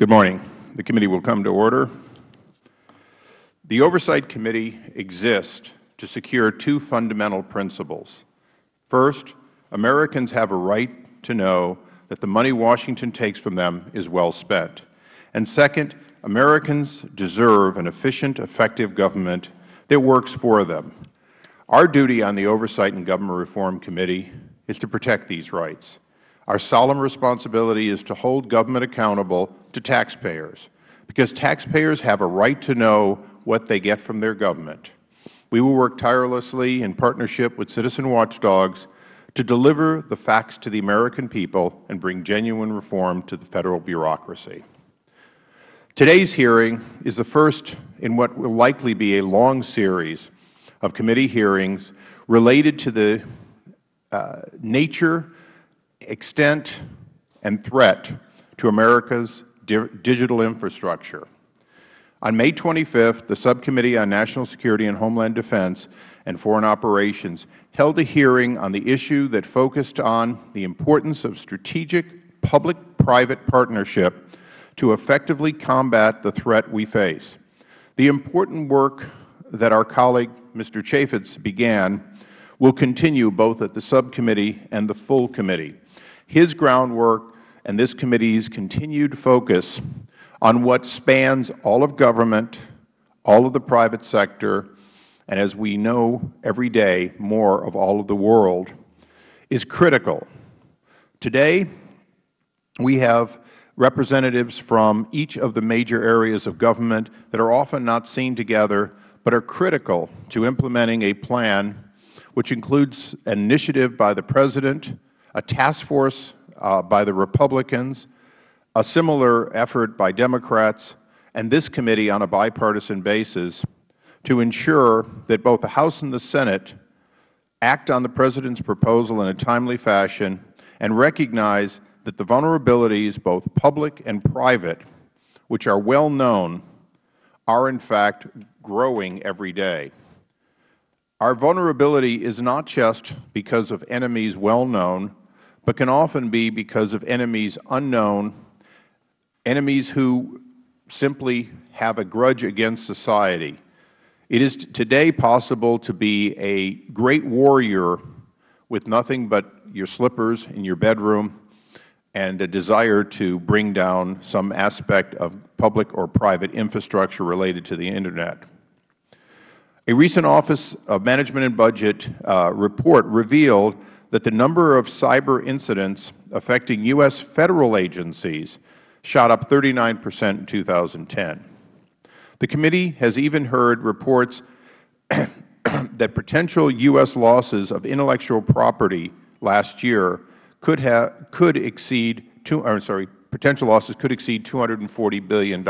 Good morning. The committee will come to order. The Oversight Committee exists to secure two fundamental principles. First, Americans have a right to know that the money Washington takes from them is well spent. And second, Americans deserve an efficient, effective government that works for them. Our duty on the Oversight and Government Reform Committee is to protect these rights. Our solemn responsibility is to hold government accountable to taxpayers, because taxpayers have a right to know what they get from their government. We will work tirelessly in partnership with citizen watchdogs to deliver the facts to the American people and bring genuine reform to the Federal bureaucracy. Today's hearing is the first in what will likely be a long series of committee hearings related to the uh, nature extent and threat to America's di digital infrastructure. On May 25th, the Subcommittee on National Security and Homeland Defense and Foreign Operations held a hearing on the issue that focused on the importance of strategic public-private partnership to effectively combat the threat we face. The important work that our colleague, Mr. Chaffetz, began will continue both at the subcommittee and the full committee his groundwork and this committee's continued focus on what spans all of government, all of the private sector, and as we know every day, more of all of the world, is critical. Today, we have representatives from each of the major areas of government that are often not seen together, but are critical to implementing a plan which includes an initiative by the President, a task force uh, by the Republicans, a similar effort by Democrats, and this committee on a bipartisan basis to ensure that both the House and the Senate act on the President's proposal in a timely fashion and recognize that the vulnerabilities, both public and private, which are well known, are in fact growing every day. Our vulnerability is not just because of enemies well known, but can often be because of enemies unknown, enemies who simply have a grudge against society. It is today possible to be a great warrior with nothing but your slippers in your bedroom and a desire to bring down some aspect of public or private infrastructure related to the Internet. A recent Office of Management and Budget uh, report revealed that the number of cyber incidents affecting U.S. Federal agencies shot up 39 percent in 2010. The committee has even heard reports that potential U.S. losses of intellectual property last year could, have, could exceed two, I'm sorry, potential losses could exceed $240 billion.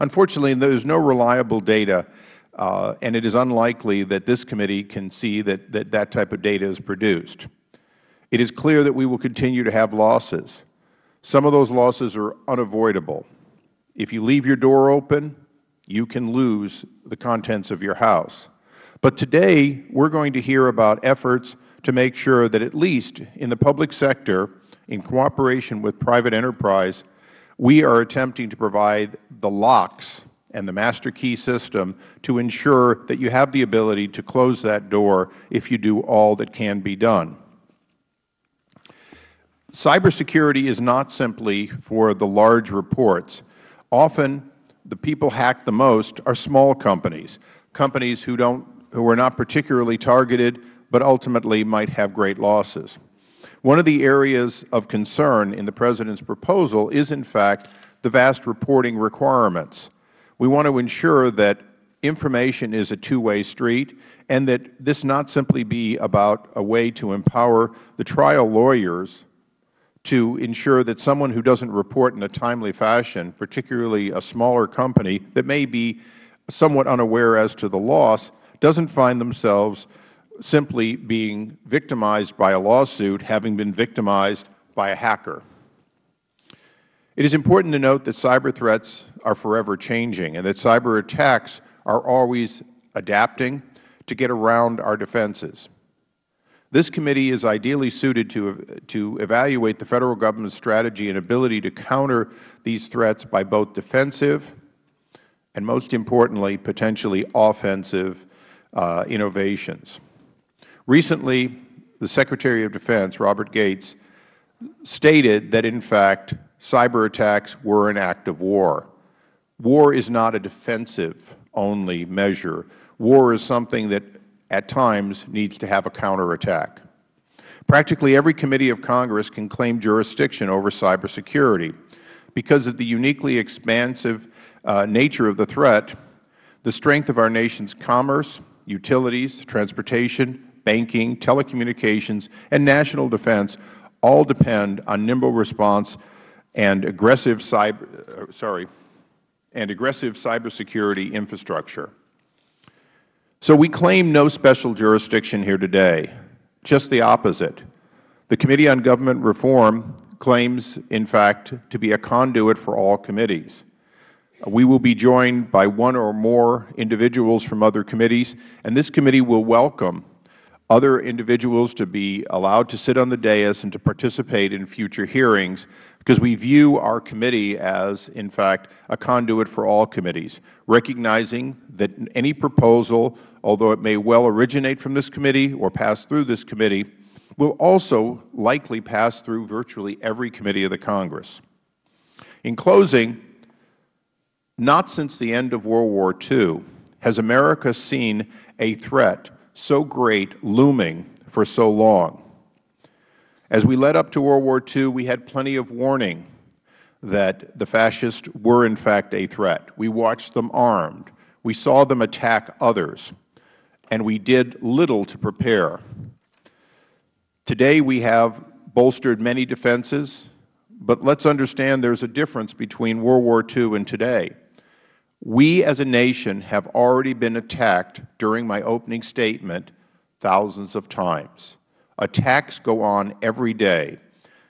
Unfortunately, there is no reliable data Uh, and it is unlikely that this committee can see that, that that type of data is produced. It is clear that we will continue to have losses. Some of those losses are unavoidable. If you leave your door open, you can lose the contents of your house. But today, we are going to hear about efforts to make sure that at least in the public sector, in cooperation with private enterprise, we are attempting to provide the locks and the master key system to ensure that you have the ability to close that door if you do all that can be done. Cybersecurity is not simply for the large reports. Often, the people hacked the most are small companies, companies who, don't, who are not particularly targeted but ultimately might have great losses. One of the areas of concern in the President's proposal is, in fact, the vast reporting requirements. We want to ensure that information is a two-way street and that this not simply be about a way to empower the trial lawyers to ensure that someone who doesn't report in a timely fashion, particularly a smaller company that may be somewhat unaware as to the loss, doesn't find themselves simply being victimized by a lawsuit, having been victimized by a hacker. It is important to note that cyber threats are forever changing and that cyber attacks are always adapting to get around our defenses. This committee is ideally suited to, to evaluate the Federal Government's strategy and ability to counter these threats by both defensive and, most importantly, potentially offensive uh, innovations. Recently, the Secretary of Defense, Robert Gates, stated that, in fact, cyber attacks were an act of war. War is not a defensive-only measure. War is something that, at times, needs to have a counterattack. Practically every committee of Congress can claim jurisdiction over cybersecurity. Because of the uniquely expansive uh, nature of the threat, the strength of our nation's commerce, utilities, transportation, banking, telecommunications, and national defense all depend on nimble response and aggressive cyber, uh, sorry, and aggressive cybersecurity infrastructure. So we claim no special jurisdiction here today, just the opposite. The Committee on Government Reform claims, in fact, to be a conduit for all committees. We will be joined by one or more individuals from other committees, and this committee will welcome other individuals to be allowed to sit on the dais and to participate in future hearings because we view our committee as, in fact, a conduit for all committees, recognizing that any proposal, although it may well originate from this committee or pass through this committee, will also likely pass through virtually every committee of the Congress. In closing, not since the end of World War II has America seen a threat so great looming for so long. As we led up to World War II, we had plenty of warning that the fascists were in fact a threat. We watched them armed. We saw them attack others. And we did little to prepare. Today we have bolstered many defenses, but let's understand there is a difference between World War II and today. We as a nation have already been attacked during my opening statement thousands of times. Attacks go on every day.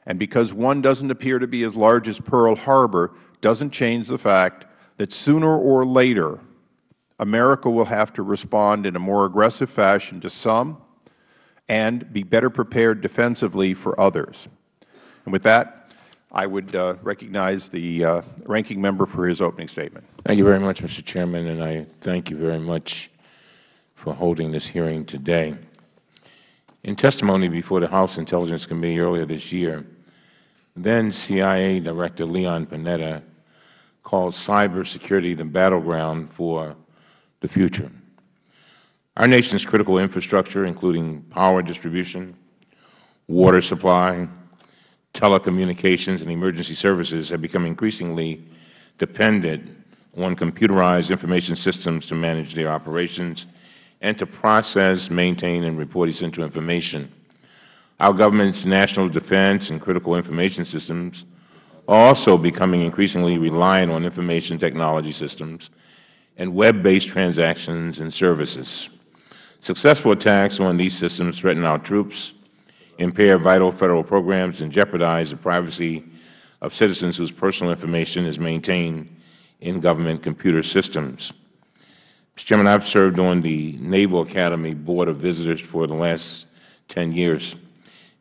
And because one doesn't appear to be as large as Pearl Harbor doesn't change the fact that sooner or later America will have to respond in a more aggressive fashion to some and be better prepared defensively for others. And with that, I would uh, recognize the uh, ranking member for his opening statement. Thank you very much, Mr. Chairman, and I thank you very much for holding this hearing today. In testimony before the House Intelligence Committee earlier this year, then CIA Director Leon Panetta called cybersecurity the battleground for the future. Our nation's critical infrastructure, including power distribution, water supply, telecommunications and emergency services have become increasingly dependent on computerized information systems to manage their operations and to process, maintain, and report essential information. Our government's national defense and critical information systems are also becoming increasingly reliant on information technology systems and web-based transactions and services. Successful attacks on these systems threaten our troops, impair vital Federal programs, and jeopardize the privacy of citizens whose personal information is maintained in government computer systems. Mr. Chairman, I have served on the Naval Academy Board of Visitors for the last 10 years,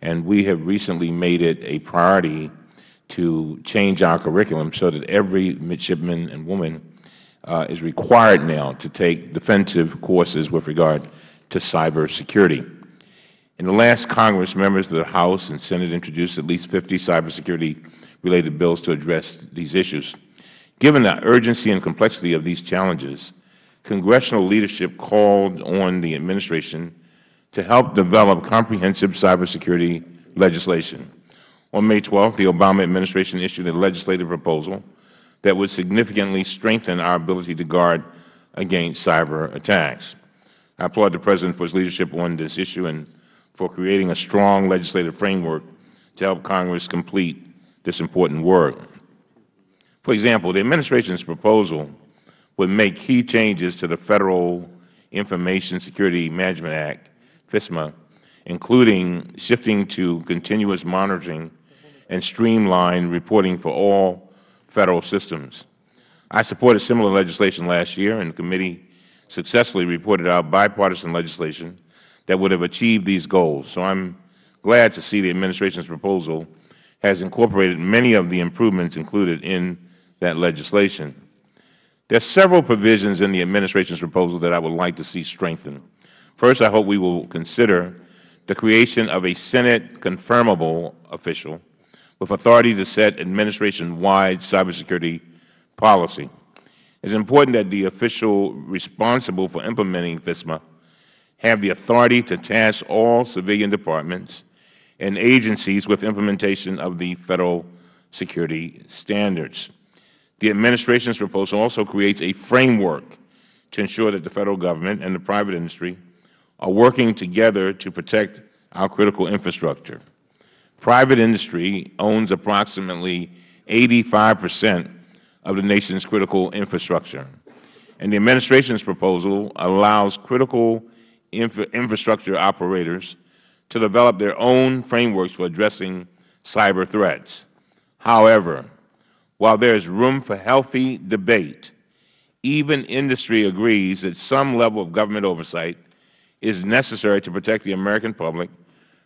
and we have recently made it a priority to change our curriculum so that every midshipman and woman uh, is required now to take defensive courses with regard to cybersecurity. In the last Congress, members of the House and Senate introduced at least 50 cybersecurity-related bills to address these issues. Given the urgency and complexity of these challenges, congressional leadership called on the Administration to help develop comprehensive cybersecurity legislation. On May 12th, the Obama Administration issued a legislative proposal that would significantly strengthen our ability to guard against cyber attacks. I applaud the President for his leadership on this issue and for creating a strong legislative framework to help Congress complete this important work. For example, the Administration's proposal would make key changes to the Federal Information Security Management Act, FISMA, including shifting to continuous monitoring and streamlined reporting for all Federal systems. I supported similar legislation last year, and the committee successfully reported out bipartisan legislation that would have achieved these goals. So I am glad to see the Administration's proposal has incorporated many of the improvements included in that legislation. There are several provisions in the Administration's proposal that I would like to see strengthened. First, I hope we will consider the creation of a Senate confirmable official with authority to set Administration-wide cybersecurity policy. It is important that the official responsible for implementing FISMA have the authority to task all civilian departments and agencies with implementation of the Federal security standards. The Administration's proposal also creates a framework to ensure that the Federal Government and the private industry are working together to protect our critical infrastructure. Private industry owns approximately 85 percent of the nation's critical infrastructure, and the Administration's proposal allows critical infra infrastructure operators to develop their own frameworks for addressing cyber threats. However, while there is room for healthy debate, even industry agrees that some level of government oversight is necessary to protect the American public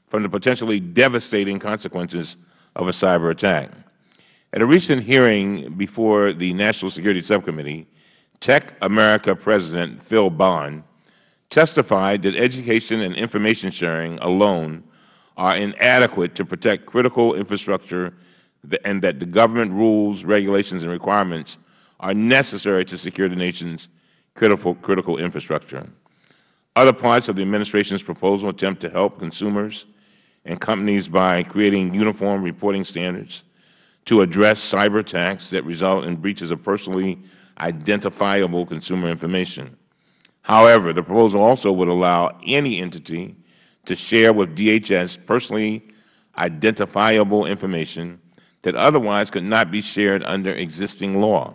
from the potentially devastating consequences of a cyber attack. At a recent hearing before the National Security Subcommittee, TechAmerica President Phil Bond testified that education and information sharing alone are inadequate to protect critical infrastructure and that the government rules, regulations, and requirements are necessary to secure the nation's critical, critical infrastructure. Other parts of the Administration's proposal attempt to help consumers and companies by creating uniform reporting standards to address cyber attacks that result in breaches of personally identifiable consumer information. However, the proposal also would allow any entity to share with DHS personally identifiable information that otherwise could not be shared under existing law.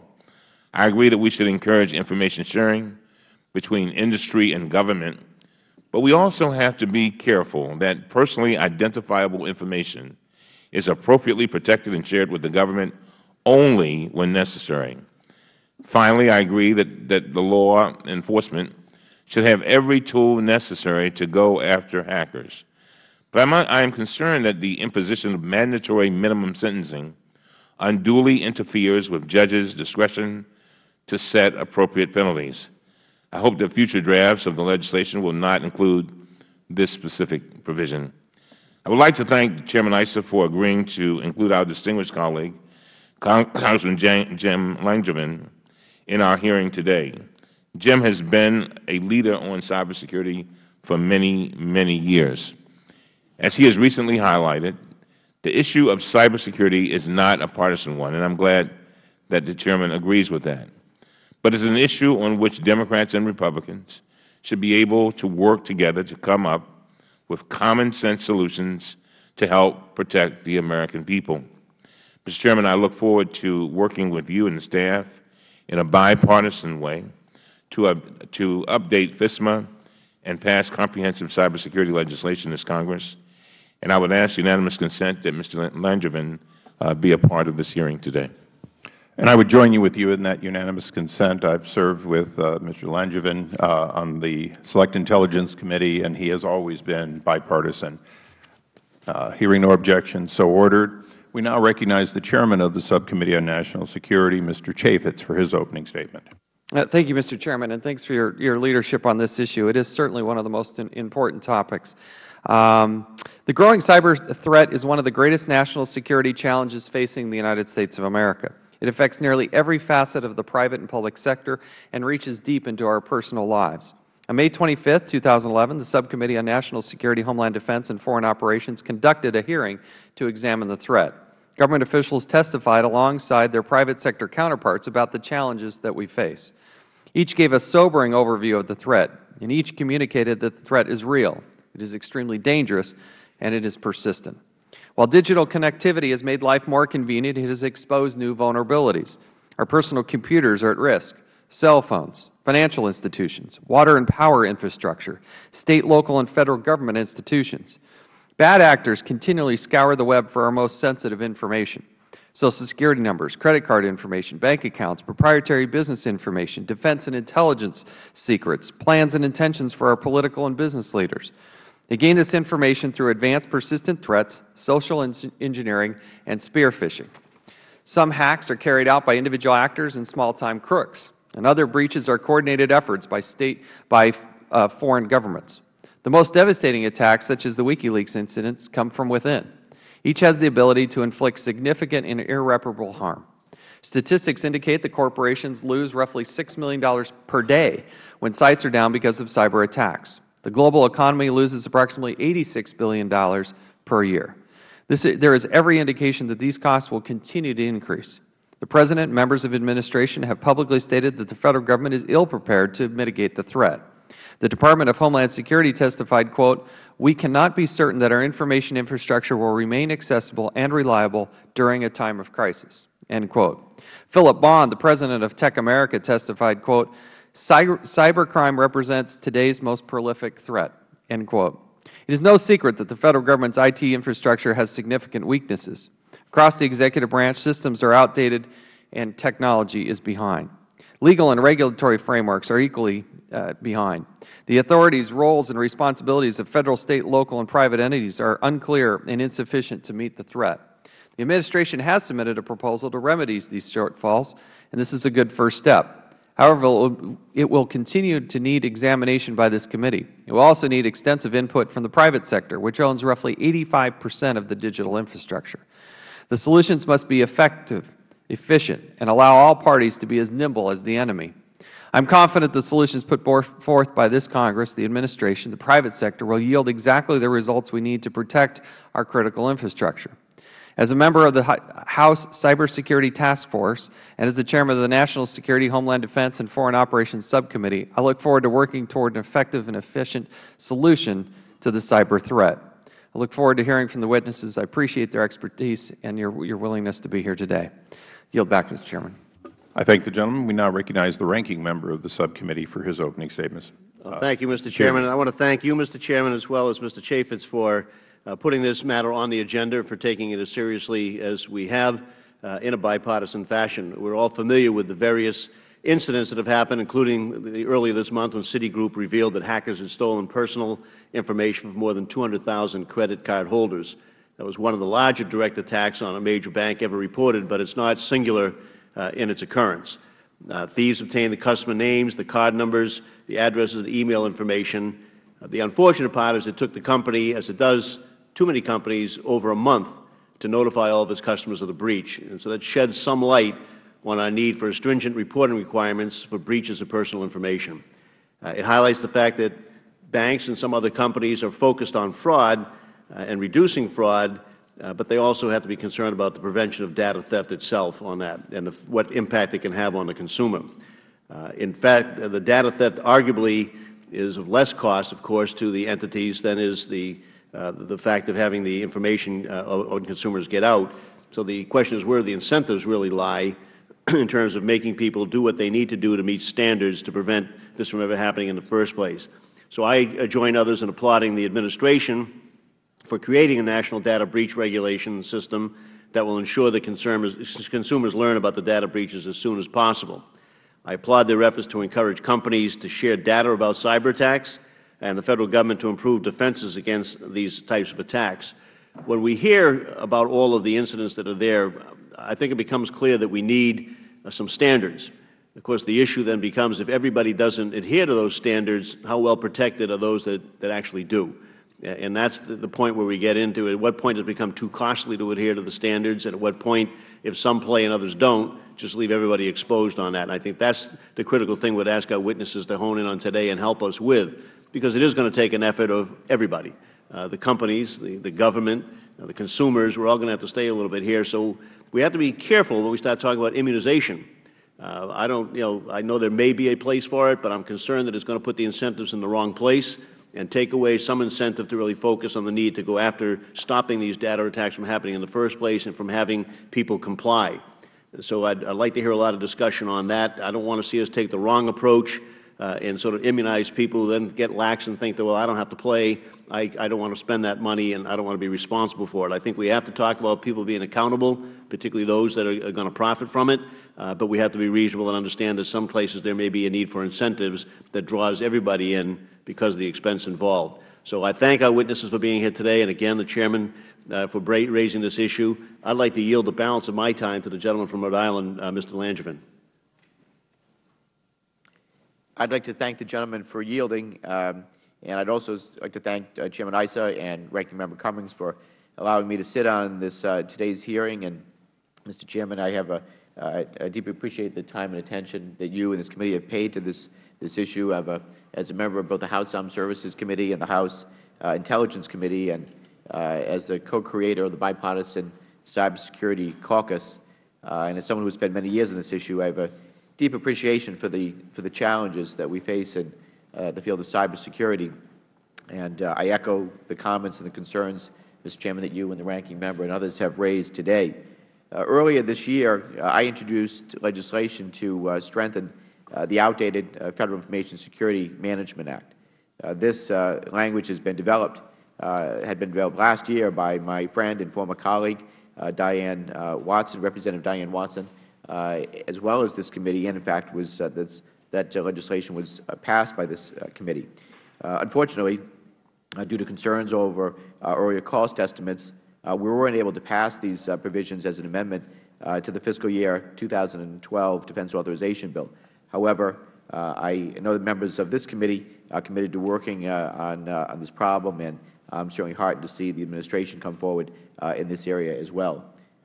I agree that we should encourage information sharing between industry and government, but we also have to be careful that personally identifiable information is appropriately protected and shared with the government only when necessary. Finally, I agree that, that the law enforcement should have every tool necessary to go after hackers. But I am concerned that the imposition of mandatory minimum sentencing unduly interferes with judges' discretion to set appropriate penalties. I hope that future drafts of the legislation will not include this specific provision. I would like to thank Chairman Issa for agreeing to include our distinguished colleague, Congressman Jim Langevin, in our hearing today. Jim has been a leader on cybersecurity for many, many years. As he has recently highlighted, the issue of cybersecurity is not a partisan one, and I am glad that the Chairman agrees with that. But it is an issue on which Democrats and Republicans should be able to work together to come up with common sense solutions to help protect the American people. Mr. Chairman, I look forward to working with you and the staff in a bipartisan way to, uh, to update FISMA and pass comprehensive cybersecurity legislation in this Congress. And I would ask unanimous consent that Mr. Langevin uh, be a part of this hearing today. And I would join you with you in that unanimous consent. I have served with uh, Mr. Langevin uh, on the Select Intelligence Committee, and he has always been bipartisan. Uh, hearing no objection, so ordered. We now recognize the Chairman of the Subcommittee on National Security, Mr. Chaffetz, for his opening statement. Uh, thank you, Mr. Chairman, and thanks for your, your leadership on this issue. It is certainly one of the most important topics. Um, the growing cyber threat is one of the greatest national security challenges facing the United States of America. It affects nearly every facet of the private and public sector and reaches deep into our personal lives. On May 25, 2011, the Subcommittee on National Security, Homeland Defense, and Foreign Operations conducted a hearing to examine the threat. Government officials testified alongside their private sector counterparts about the challenges that we face. Each gave a sobering overview of the threat, and each communicated that the threat is real, it is extremely dangerous, and it is persistent. While digital connectivity has made life more convenient, it has exposed new vulnerabilities. Our personal computers are at risk, cell phones, financial institutions, water and power infrastructure, state, local, and federal government institutions. Bad actors continually scour the web for our most sensitive information. Social Security numbers, credit card information, bank accounts, proprietary business information, defense and intelligence secrets, plans and intentions for our political and business leaders. They gain this information through advanced persistent threats, social engineering, and spear phishing. Some hacks are carried out by individual actors and small-time crooks, and other breaches are coordinated efforts by state by uh, foreign governments. The most devastating attacks, such as the WikiLeaks incidents, come from within. Each has the ability to inflict significant and irreparable harm. Statistics indicate that corporations lose roughly $6 million per day when sites are down because of cyber attacks. The global economy loses approximately $86 billion per year. This, there is every indication that these costs will continue to increase. The President and members of administration have publicly stated that the Federal Government is ill prepared to mitigate the threat. The Department of Homeland Security testified, quote, we cannot be certain that our information infrastructure will remain accessible and reliable during a time of crisis, end quote. Philip Bond, the President of TechAmerica, testified, quote, cybercrime represents today's most prolific threat, end quote. It is no secret that the Federal Government's IT infrastructure has significant weaknesses. Across the executive branch, systems are outdated and technology is behind. Legal and regulatory frameworks are equally uh, behind. The authorities' roles and responsibilities of Federal, State, local, and private entities are unclear and insufficient to meet the threat. The Administration has submitted a proposal to remedy these shortfalls, and this is a good first step. However, it will continue to need examination by this committee. It will also need extensive input from the private sector, which owns roughly 85 percent of the digital infrastructure. The solutions must be effective, efficient, and allow all parties to be as nimble as the enemy. I am confident the solutions put forth by this Congress, the Administration, the private sector will yield exactly the results we need to protect our critical infrastructure. As a member of the House Cybersecurity Task Force and as the Chairman of the National Security, Homeland Defense, and Foreign Operations Subcommittee, I look forward to working toward an effective and efficient solution to the cyber threat. I look forward to hearing from the witnesses. I appreciate their expertise and your, your willingness to be here today. I yield back, Mr. Chairman. I thank the gentleman. We now recognize the ranking member of the subcommittee for his opening statements. Uh, thank you, Mr. Chairman. I want to thank you, Mr. Chairman, as well as Mr. Chaffetz for uh, putting this matter on the agenda, for taking it as seriously as we have uh, in a bipartisan fashion. We are all familiar with the various incidents that have happened, including the, earlier this month when Citigroup revealed that hackers had stolen personal information from more than 200,000 credit card holders. That was one of the larger direct attacks on a major bank ever reported, but it is not singular uh, in its occurrence. Uh, thieves obtained the customer names, the card numbers, the addresses, the email information. Uh, the unfortunate part is it took the company, as it does too many companies, over a month to notify all of its customers of the breach. And so that sheds some light on our need for stringent reporting requirements for breaches of personal information. Uh, it highlights the fact that banks and some other companies are focused on fraud uh, and reducing fraud uh, but they also have to be concerned about the prevention of data theft itself on that and the, what impact it can have on the consumer. Uh, in fact, the data theft arguably is of less cost, of course, to the entities than is the, the fact of having the information uh, on consumers get out. So the question is where the incentives really lie in terms of making people do what they need to do to meet standards to prevent this from ever happening in the first place. So I join others in applauding the Administration for creating a national data breach regulation system that will ensure that consumers, consumers learn about the data breaches as soon as possible. I applaud their efforts to encourage companies to share data about cyber attacks and the Federal Government to improve defenses against these types of attacks. When we hear about all of the incidents that are there, I think it becomes clear that we need uh, some standards. Of course, the issue then becomes if everybody doesn't adhere to those standards, how well protected are those that, that actually do? And that is the point where we get into it. At what point does it become too costly to adhere to the standards, and at what point, if some play and others don't, just leave everybody exposed on that. And I think that is the critical thing we would ask our witnesses to hone in on today and help us with, because it is going to take an effort of everybody. Uh, the companies, the, the government, uh, the consumers, we are all going to have to stay a little bit here. So we have to be careful when we start talking about immunization. Uh, I don't, you know, I know there may be a place for it, but I am concerned that it is going to put the incentives in the wrong place and take away some incentive to really focus on the need to go after stopping these data attacks from happening in the first place and from having people comply. So I would like to hear a lot of discussion on that. I don't want to see us take the wrong approach uh, and sort of immunize people, then get lax and think that, well, I don't have to play, I, I don't want to spend that money, and I don't want to be responsible for it. I think we have to talk about people being accountable, particularly those that are, are going to profit from it, uh, but we have to be reasonable and understand that some places there may be a need for incentives that draws everybody in because of the expense involved. So I thank our witnesses for being here today, and again, the Chairman uh, for raising this issue. I'd like to yield the balance of my time to the gentleman from Rhode Island, uh, Mr. Langevin. I'd like to thank the gentleman for yielding, um, and I'd also like to thank uh, Chairman Issa and Ranking Member Cummings for allowing me to sit on this uh, today's hearing. And, Mr. Chairman, I have a, uh, I deeply appreciate the time and attention that you and this committee have paid to this this issue. A, as a member of both the House Armed Services Committee and the House uh, Intelligence Committee, and uh, as the co-creator of the bipartisan cybersecurity caucus, uh, and as someone who has spent many years on this issue, I have a deep appreciation for the for the challenges that we face in uh, the field of cybersecurity. And uh, I echo the comments and the concerns, Mr. Chairman, that you and the ranking member and others have raised today. Uh, earlier this year, I introduced legislation to strengthen the outdated Federal Information Security Management Act. this language has been developed uh, had been developed last year by my friend and former colleague, uh, Diane uh, Watson, Representative Diane Watson, Uh, as well as this committee, and in fact was uh, this, that legislation was uh, passed by this committee. unfortunately, due to concerns over earlier cost estimates, we weren't able to pass these provisions as an amendment to the fiscal year 2012 Defense Authorization Bill. However, I know that members of this committee are committed to working on, on this problem, and I'm certainly heartened to see the Administration come forward uh, in this area as well.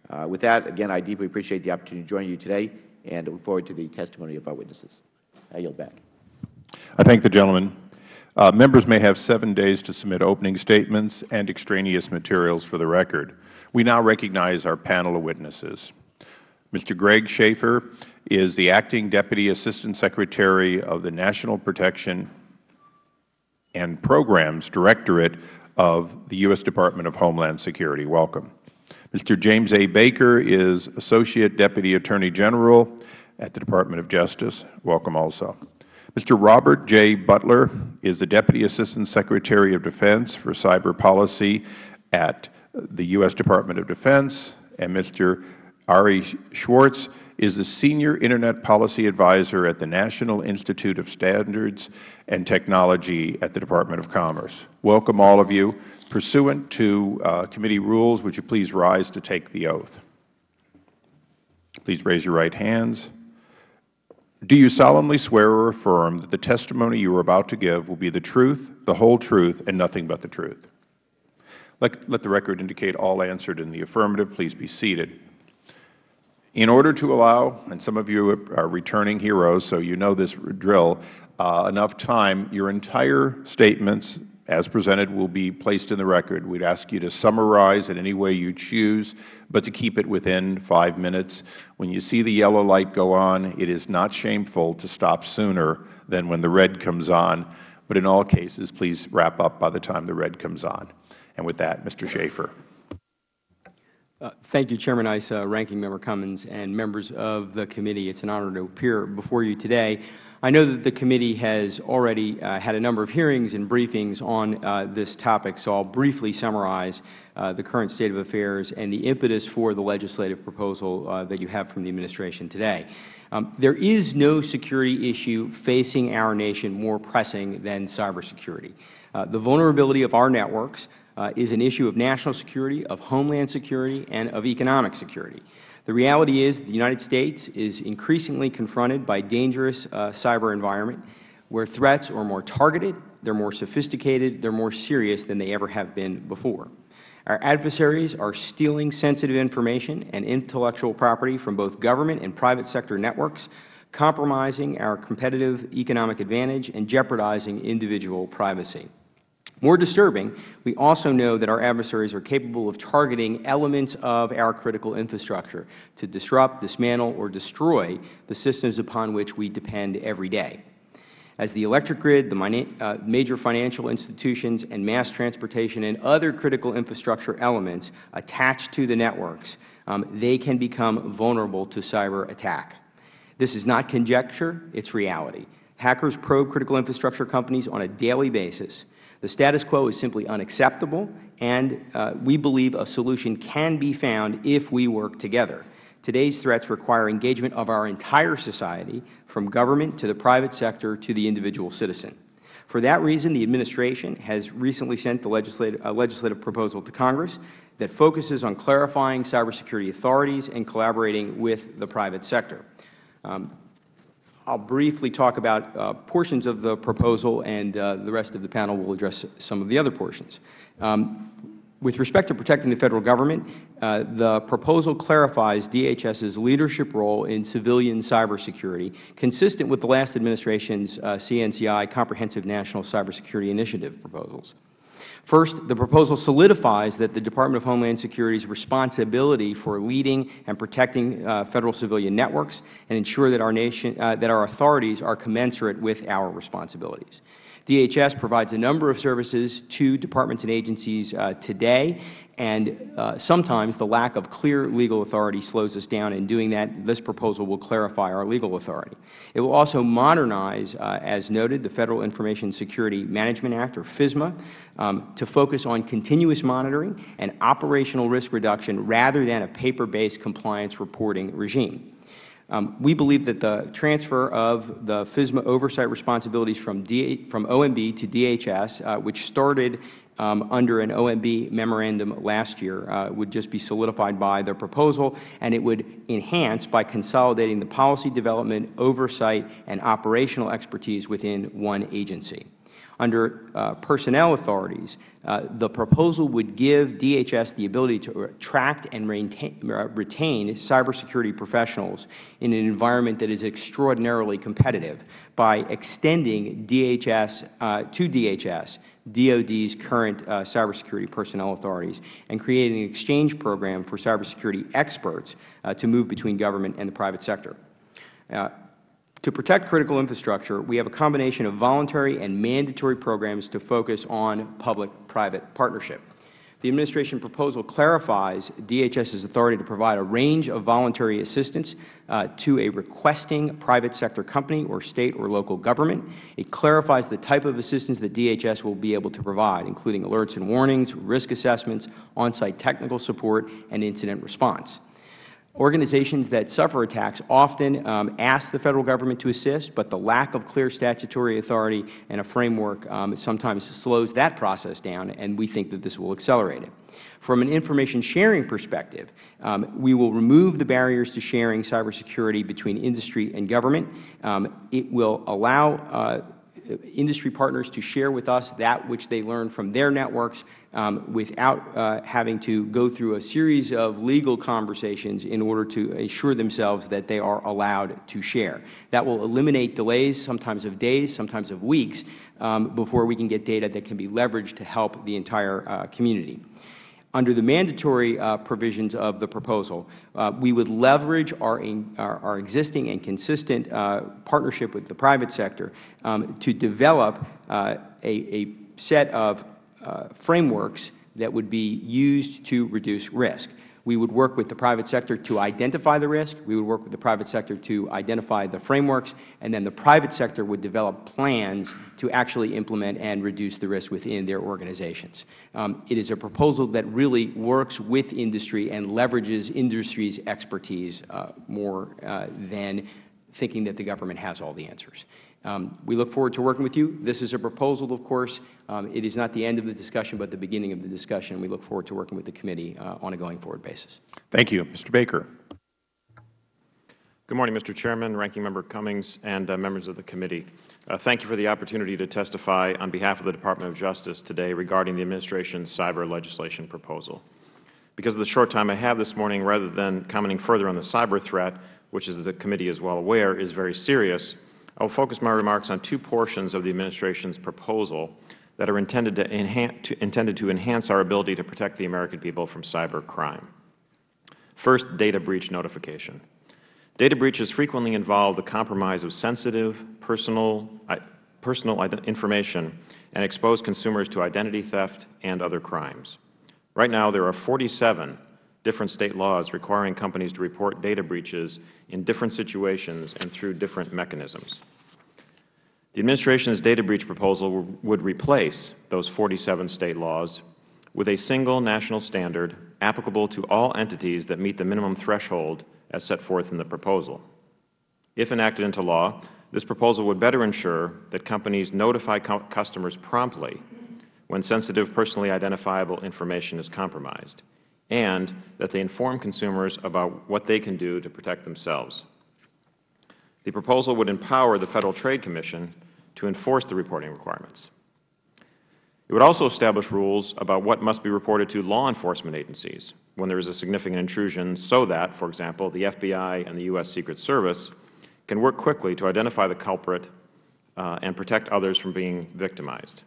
Uh, with that, again, I deeply appreciate the opportunity to join you today and look forward to the testimony of our witnesses. I yield back. I thank the gentleman. Uh, members may have seven days to submit opening statements and extraneous materials for the record. We now recognize our panel of witnesses. Mr. Greg Schaffer is the Acting Deputy Assistant Secretary of the National Protection and Programs Directorate of the U.S. Department of Homeland Security. Welcome. Mr. James A. Baker is Associate Deputy Attorney General at the Department of Justice. Welcome also. Mr. Robert J. Butler is the Deputy Assistant Secretary of Defense for Cyber Policy at the U.S. Department of Defense. And Mr. Ari Schwartz is the Senior Internet Policy Advisor at the National Institute of Standards and Technology at the Department of Commerce. Welcome all of you. Pursuant to uh, committee rules, would you please rise to take the oath? Please raise your right hands. Do you solemnly swear or affirm that the testimony you are about to give will be the truth, the whole truth, and nothing but the truth? Let, let the record indicate all answered in the affirmative. Please be seated. In order to allow, and some of you are returning heroes, so you know this drill, uh, enough time, your entire statements as presented will be placed in the record. We would ask you to summarize in any way you choose, but to keep it within five minutes. When you see the yellow light go on, it is not shameful to stop sooner than when the red comes on. But in all cases, please wrap up by the time the red comes on. And with that, Mr. Schaffer. Uh, thank you, Chairman Issa, Ranking Member Cummings, and members of the committee. It is an honor to appear before you today. I know that the committee has already uh, had a number of hearings and briefings on uh, this topic, so I will briefly summarize uh, the current state of affairs and the impetus for the legislative proposal uh, that you have from the Administration today. Um, there is no security issue facing our nation more pressing than cybersecurity. Uh, the vulnerability of our networks uh, is an issue of national security, of homeland security, and of economic security. The reality is the United States is increasingly confronted by a dangerous uh, cyber environment where threats are more targeted, they are more sophisticated, they are more serious than they ever have been before. Our adversaries are stealing sensitive information and intellectual property from both government and private sector networks, compromising our competitive economic advantage and jeopardizing individual privacy. More disturbing, we also know that our adversaries are capable of targeting elements of our critical infrastructure to disrupt, dismantle, or destroy the systems upon which we depend every day. As the electric grid, the uh, major financial institutions, and mass transportation and other critical infrastructure elements attached to the networks, um, they can become vulnerable to cyber attack. This is not conjecture, it is reality. Hackers probe critical infrastructure companies on a daily basis the status quo is simply unacceptable, and uh, we believe a solution can be found if we work together. Today's threats require engagement of our entire society, from government to the private sector to the individual citizen. For that reason, the Administration has recently sent the legislative, a legislative proposal to Congress that focuses on clarifying cybersecurity authorities and collaborating with the private sector. Um, I'll briefly talk about uh, portions of the proposal, and uh, the rest of the panel will address some of the other portions. Um, with respect to protecting the Federal Government, uh, the proposal clarifies DHS's leadership role in civilian cybersecurity, consistent with the last Administration's uh, CNCI Comprehensive National Cybersecurity Initiative proposals. First, the proposal solidifies that the Department of Homeland Security's responsibility for leading and protecting uh, Federal civilian networks and ensure that our, nation, uh, that our authorities are commensurate with our responsibilities. DHS provides a number of services to departments and agencies uh, today, and uh, sometimes the lack of clear legal authority slows us down. In doing that, this proposal will clarify our legal authority. It will also modernize, uh, as noted, the Federal Information Security Management Act, or FISMA, um, to focus on continuous monitoring and operational risk reduction rather than a paper-based compliance reporting regime. Um, we believe that the transfer of the FISMA oversight responsibilities from, from OMB to DHS, uh, which started um, under an OMB memorandum last year, uh, would just be solidified by the proposal, and it would enhance by consolidating the policy development, oversight, and operational expertise within one agency. Under uh, personnel authorities, uh, the proposal would give DHS the ability to attract and retain, uh, retain cybersecurity professionals in an environment that is extraordinarily competitive by extending DHS uh, to DHS DOD's current uh, cybersecurity personnel authorities and creating an exchange program for cybersecurity experts uh, to move between government and the private sector. Uh, to protect critical infrastructure, we have a combination of voluntary and mandatory programs to focus on public-private partnership. The Administration proposal clarifies DHS's authority to provide a range of voluntary assistance uh, to a requesting private sector company or State or local government. It clarifies the type of assistance that DHS will be able to provide, including alerts and warnings, risk assessments, on-site technical support, and incident response. Organizations that suffer attacks often um, ask the Federal Government to assist, but the lack of clear statutory authority and a framework um, sometimes slows that process down, and we think that this will accelerate it. From an information sharing perspective, um, we will remove the barriers to sharing cybersecurity between industry and government. Um, it will allow uh, industry partners to share with us that which they learn from their networks um, without uh, having to go through a series of legal conversations in order to assure themselves that they are allowed to share. That will eliminate delays, sometimes of days, sometimes of weeks, um, before we can get data that can be leveraged to help the entire uh, community. Under the mandatory uh, provisions of the proposal, uh, we would leverage our, our, our, existing and consistent uh, partnership with the private sector um, to develop uh, a, a, set of uh, frameworks that would be used to reduce risk. We would work with the private sector to identify the risk. We would work with the private sector to identify the frameworks, and then the private sector would develop plans to actually implement and reduce the risk within their organizations. Um, it is a proposal that really works with industry and leverages industry's expertise uh, more uh, than thinking that the government has all the answers. Um, we look forward to working with you. This is a proposal, of course. Um, it is not the end of the discussion, but the beginning of the discussion. We look forward to working with the committee uh, on a going forward basis. Thank you. Mr. Baker. Good morning, Mr. Chairman, Ranking Member Cummings, and uh, members of the committee. Uh, thank you for the opportunity to testify on behalf of the Department of Justice today regarding the Administration's cyber legislation proposal. Because of the short time I have this morning, rather than commenting further on the cyber threat, which, as the committee is well aware, is very serious, I will focus my remarks on two portions of the Administration's proposal that are intended to, enhance, to, intended to enhance our ability to protect the American people from cyber crime. First, data breach notification. Data breaches frequently involve the compromise of sensitive, personal, uh, personal information and expose consumers to identity theft and other crimes. Right now, there are 47 different State laws requiring companies to report data breaches in different situations and through different mechanisms. The Administration's data breach proposal would replace those 47 State laws with a single national standard applicable to all entities that meet the minimum threshold as set forth in the proposal. If enacted into law, This proposal would better ensure that companies notify cu customers promptly when sensitive personally identifiable information is compromised, and that they inform consumers about what they can do to protect themselves. The proposal would empower the Federal Trade Commission to enforce the reporting requirements. It would also establish rules about what must be reported to law enforcement agencies when there is a significant intrusion so that, for example, the FBI and the U.S. Secret Service can work quickly to identify the culprit uh, and protect others from being victimized.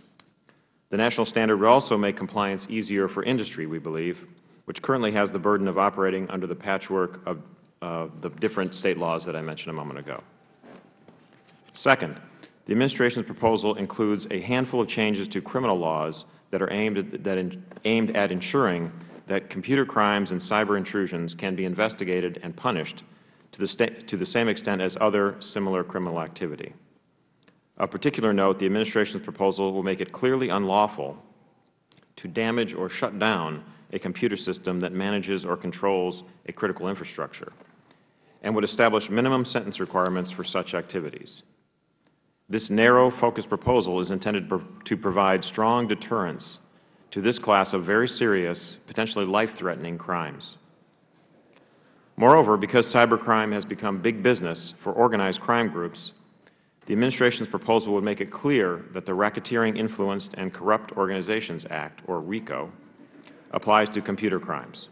The national standard would also make compliance easier for industry, we believe, which currently has the burden of operating under the patchwork of uh, the different State laws that I mentioned a moment ago. Second, the Administration's proposal includes a handful of changes to criminal laws that are aimed at, that in, aimed at ensuring that computer crimes and cyber intrusions can be investigated and punished to the, to the same extent as other similar criminal activity. Of particular note, the Administration's proposal will make it clearly unlawful to damage or shut down a computer system that manages or controls a critical infrastructure, and would establish minimum sentence requirements for such activities. This narrow, focused proposal is intended to provide strong deterrence to this class of very serious, potentially life-threatening crimes. Moreover, because cybercrime has become big business for organized crime groups, the Administration's proposal would make it clear that the Racketeering Influenced and Corrupt Organizations Act, or RICO, applies to computer crimes.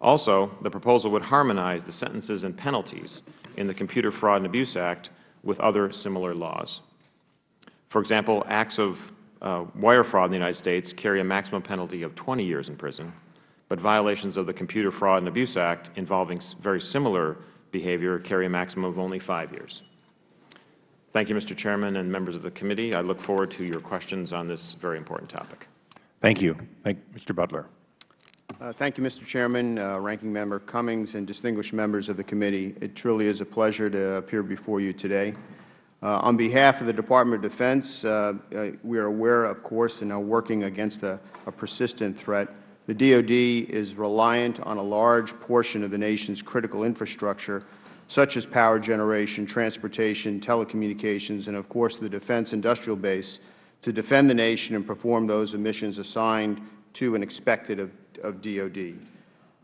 Also, the proposal would harmonize the sentences and penalties in the Computer Fraud and Abuse Act with other similar laws. For example, acts of uh, wire fraud in the United States carry a maximum penalty of 20 years in prison, but violations of the Computer Fraud and Abuse Act involving very similar behavior carry a maximum of only five years. Thank you, Mr. Chairman and members of the committee. I look forward to your questions on this very important topic. Thank you. Thank Mr. Butler. Uh, thank you, Mr. Chairman, uh, Ranking Member Cummings, and distinguished members of the committee. It truly is a pleasure to appear before you today. Uh, on behalf of the Department of Defense, uh, uh, we are aware, of course, and are working against a, a, persistent threat. The DoD is reliant on a large portion of the nation's critical infrastructure, such as power generation, transportation, telecommunications, and, of course, the defense industrial base, to defend the nation and perform those missions assigned to and expected of of DOD.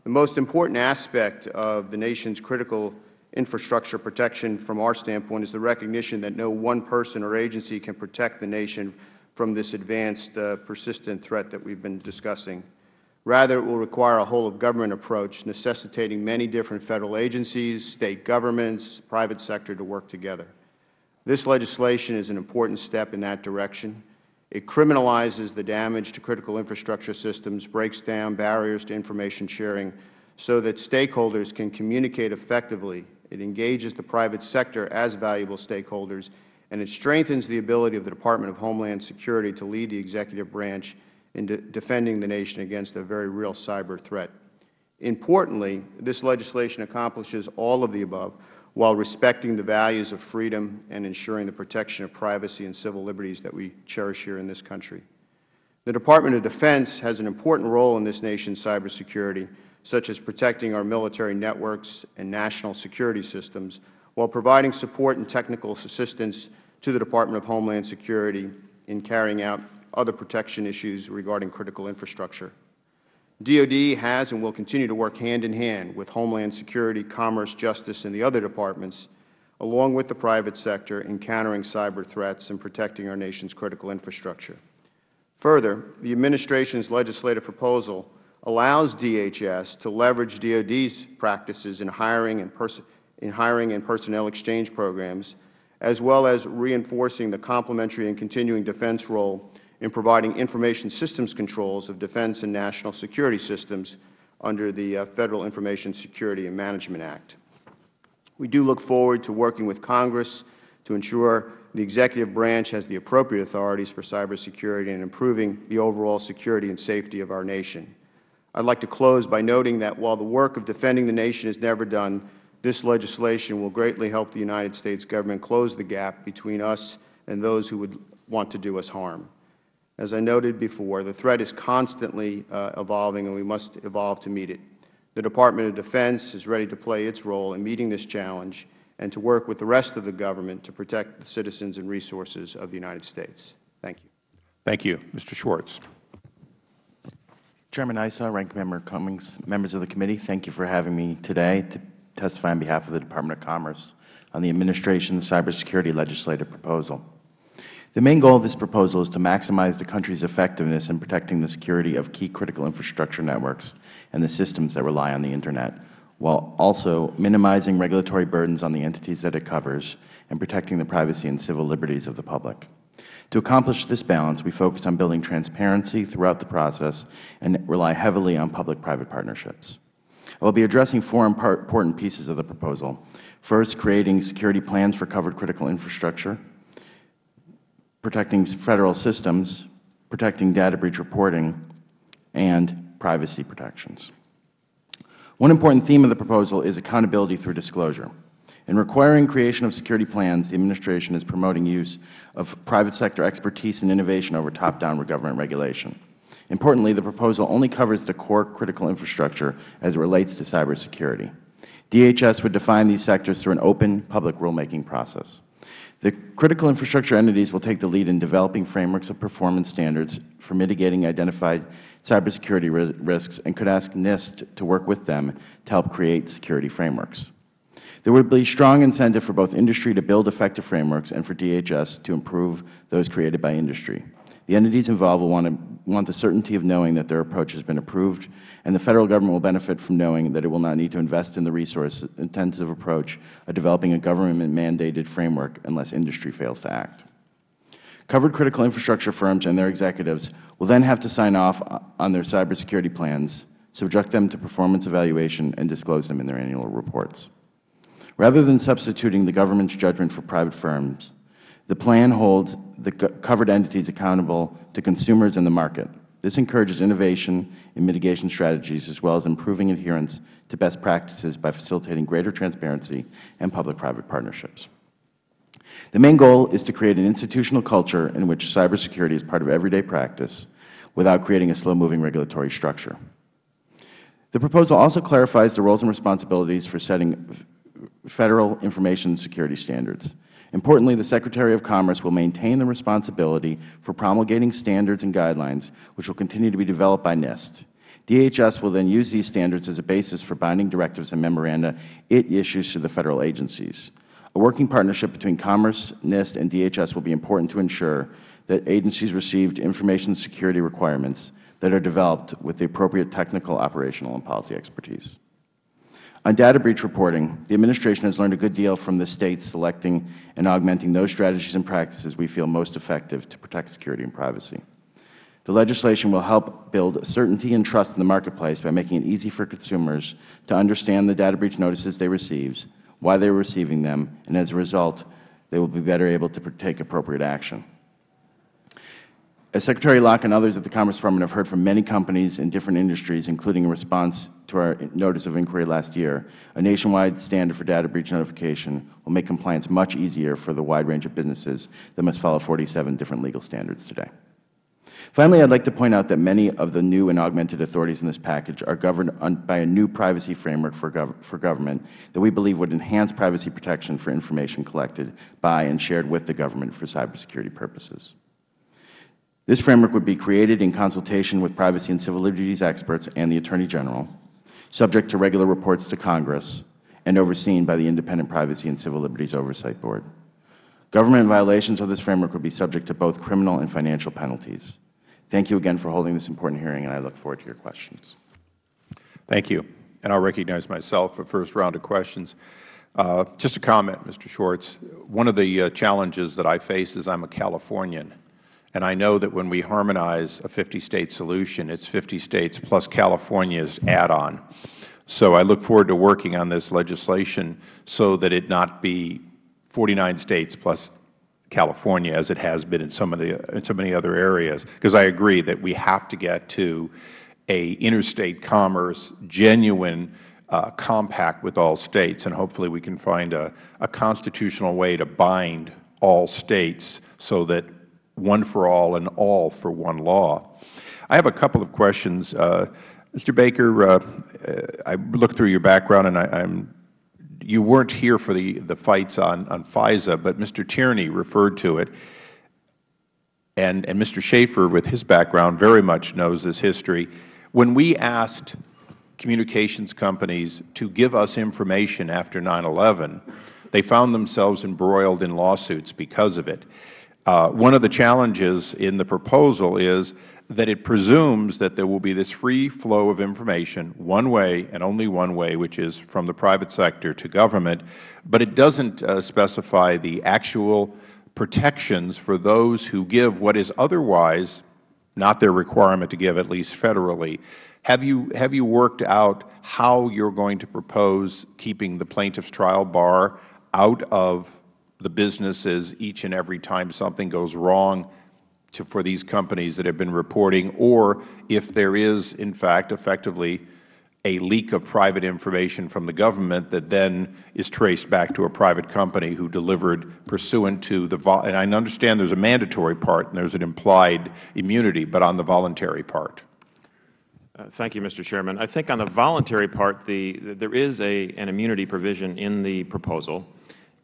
The most important aspect of the nation's critical infrastructure protection from our standpoint is the recognition that no one person or agency can protect the nation from this advanced, uh, persistent threat that we have been discussing. Rather, it will require a whole-of-government approach necessitating many different Federal agencies, State governments, private sector to work together. This legislation is an important step in that direction. It criminalizes the damage to critical infrastructure systems, breaks down barriers to information sharing so that stakeholders can communicate effectively. It engages the private sector as valuable stakeholders, and it strengthens the ability of the Department of Homeland Security to lead the executive branch in de defending the nation against a very real cyber threat. Importantly, this legislation accomplishes all of the above while respecting the values of freedom and ensuring the protection of privacy and civil liberties that we cherish here in this country. The Department of Defense has an important role in this nation's cybersecurity, such as protecting our military networks and national security systems, while providing support and technical assistance to the Department of Homeland Security in carrying out other protection issues regarding critical infrastructure. DoD has and will continue to work hand-in-hand with Homeland Security, Commerce, Justice, and the other departments, along with the private sector, in countering cyber threats and protecting our nation's critical infrastructure. Further, the Administration's legislative proposal allows DHS to leverage DoD's practices in hiring and, in hiring and personnel exchange programs, as well as reinforcing the complementary and continuing defense role in providing information systems controls of defense and national security systems under the uh, Federal Information Security and Management Act. We do look forward to working with Congress to ensure the executive branch has the appropriate authorities for cybersecurity and improving the overall security and safety of our nation. I would like to close by noting that while the work of defending the nation is never done, this legislation will greatly help the United States Government close the gap between us and those who would want to do us harm. As I noted before, the threat is constantly uh, evolving and we must evolve to meet it. The Department of Defense is ready to play its role in meeting this challenge and to work with the rest of the government to protect the citizens and resources of the United States. Thank you. Thank you. Mr. Schwartz. Chairman Issa, Ranking Member Cummings, members of the committee, thank you for having me today to testify on behalf of the Department of Commerce on the Administration's cybersecurity legislative proposal. The main goal of this proposal is to maximize the country's effectiveness in protecting the security of key critical infrastructure networks and the systems that rely on the Internet, while also minimizing regulatory burdens on the entities that it covers and protecting the privacy and civil liberties of the public. To accomplish this balance, we focus on building transparency throughout the process and rely heavily on public-private partnerships. I will be addressing four important pieces of the proposal. First, creating security plans for covered critical infrastructure, protecting Federal systems, protecting data breach reporting, and privacy protections. One important theme of the proposal is accountability through disclosure. In requiring creation of security plans, the Administration is promoting use of private sector expertise and innovation over top-down government regulation. Importantly, the proposal only covers the core critical infrastructure as it relates to cybersecurity. DHS would define these sectors through an open public rulemaking process. The critical infrastructure entities will take the lead in developing frameworks of performance standards for mitigating identified cybersecurity risks and could ask NIST to work with them to help create security frameworks. There would be strong incentive for both industry to build effective frameworks and for DHS to improve those created by industry. The entities involved will want, to, want the certainty of knowing that their approach has been approved, and the Federal Government will benefit from knowing that it will not need to invest in the resource-intensive approach of developing a government-mandated framework unless industry fails to act. Covered critical infrastructure firms and their executives will then have to sign off on their cybersecurity plans, subject them to performance evaluation, and disclose them in their annual reports. Rather than substituting the government's judgment for private firms, the plan holds the covered entities accountable to consumers and the market. This encourages innovation in mitigation strategies as well as improving adherence to best practices by facilitating greater transparency and public-private partnerships. The main goal is to create an institutional culture in which cybersecurity is part of everyday practice without creating a slow-moving regulatory structure. The proposal also clarifies the roles and responsibilities for setting Federal information security standards. Importantly, the Secretary of Commerce will maintain the responsibility for promulgating standards and guidelines, which will continue to be developed by NIST. DHS will then use these standards as a basis for binding directives and memoranda it issues to the Federal agencies. A working partnership between Commerce, NIST, and DHS will be important to ensure that agencies receive information security requirements that are developed with the appropriate technical, operational, and policy expertise. On data breach reporting, the Administration has learned a good deal from the States selecting and augmenting those strategies and practices we feel most effective to protect security and privacy. The legislation will help build certainty and trust in the marketplace by making it easy for consumers to understand the data breach notices they receive, why they are receiving them, and as a result, they will be better able to take appropriate action. As Secretary Locke and others at the Commerce Department have heard from many companies in different industries, including in response to our notice of inquiry last year, a nationwide standard for data breach notification will make compliance much easier for the wide range of businesses that must follow 47 different legal standards today. Finally, I would like to point out that many of the new and augmented authorities in this package are governed by a new privacy framework for, gov for government that we believe would enhance privacy protection for information collected by and shared with the government for cybersecurity purposes. This framework would be created in consultation with privacy and civil liberties experts and the Attorney General, subject to regular reports to Congress, and overseen by the Independent Privacy and Civil Liberties Oversight Board. Government violations of this framework would be subject to both criminal and financial penalties. Thank you again for holding this important hearing, and I look forward to your questions. Thank you. And I will recognize myself for first round of questions. Uh, just a comment, Mr. Schwartz. One of the uh, challenges that I face is I am a Californian. And I know that when we harmonize a 50-state solution, it's 50 states plus California's add-on. So I look forward to working on this legislation so that it not be 49 states plus California as it has been in some of the in so many other areas because I agree that we have to get to a interstate commerce genuine uh, compact with all states and hopefully we can find a, a constitutional way to bind all states so that one for all and all for one law. I have a couple of questions. Uh, Mr. Baker, uh, I looked through your background and I, am you weren't here for the, the fights on, on FISA, but Mr. Tierney referred to it. And, and Mr. Schaffer, with his background, very much knows this history. When we asked communications companies to give us information after 9-11, they found themselves embroiled in lawsuits because of it. Uh, one of the challenges in the proposal is that it presumes that there will be this free flow of information one way and only one way, which is from the private sector to government, but it doesn't uh, specify the actual protections for those who give what is otherwise not their requirement to give, at least federally. Have you, have you worked out how you are going to propose keeping the plaintiff's trial bar out of the businesses each and every time something goes wrong to, for these companies that have been reporting, or if there is, in fact, effectively a leak of private information from the government that then is traced back to a private company who delivered pursuant to the and I understand there is a mandatory part and there is an implied immunity, but on the voluntary part. Uh, thank you, Mr. Chairman. I think on the voluntary part, the, there is a, an immunity provision in the proposal,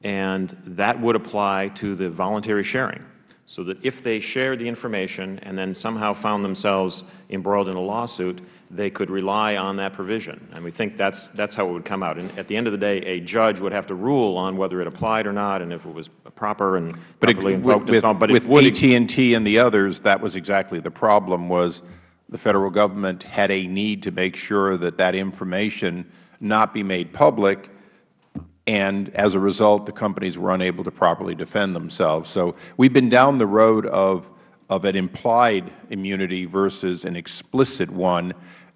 and that would apply to the voluntary sharing so that if they shared the information and then somehow found themselves embroiled in a lawsuit, they could rely on that provision. And we think that's, that's how it would come out. And at the end of the day, a judge would have to rule on whether it applied or not and if it was proper and but properly it, invoked with, and so on. But with AT&T and the others, that was exactly the problem was the Federal Government had a need to make sure that that information not be made public and as a result, the companies were unable to properly defend themselves. So we have been down the road of, of an implied immunity versus an explicit one,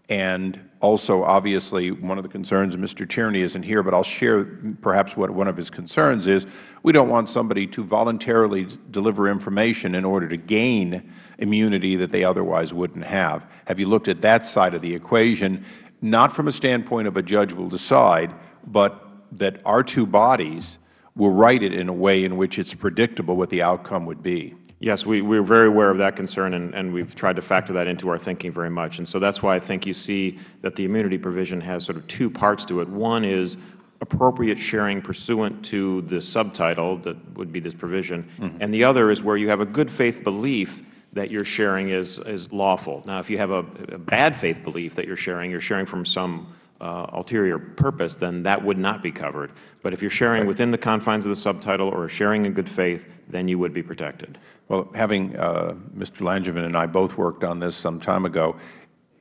and also obviously one of the concerns, Mr. Tierney isn't here, but I will share perhaps what one of his concerns is, we don't want somebody to voluntarily deliver information in order to gain immunity that they otherwise wouldn't have. Have you looked at that side of the equation, not from a standpoint of a judge will decide, but that our two bodies will write it in a way in which it is predictable what the outcome would be. Yes, we, we are very aware of that concern, and, and we have tried to factor that into our thinking very much. And so that is why I think you see that the immunity provision has sort of two parts to it. One is appropriate sharing pursuant to the subtitle that would be this provision, mm -hmm. and the other is where you have a good faith belief that your sharing is, is lawful. Now, if you have a, a bad faith belief that you are sharing, you are sharing from some uh, ulterior purpose, then that would not be covered. But if you are sharing within the confines of the subtitle or sharing in good faith, then you would be protected. Well, having uh, Mr. Langevin and I both worked on this some time ago,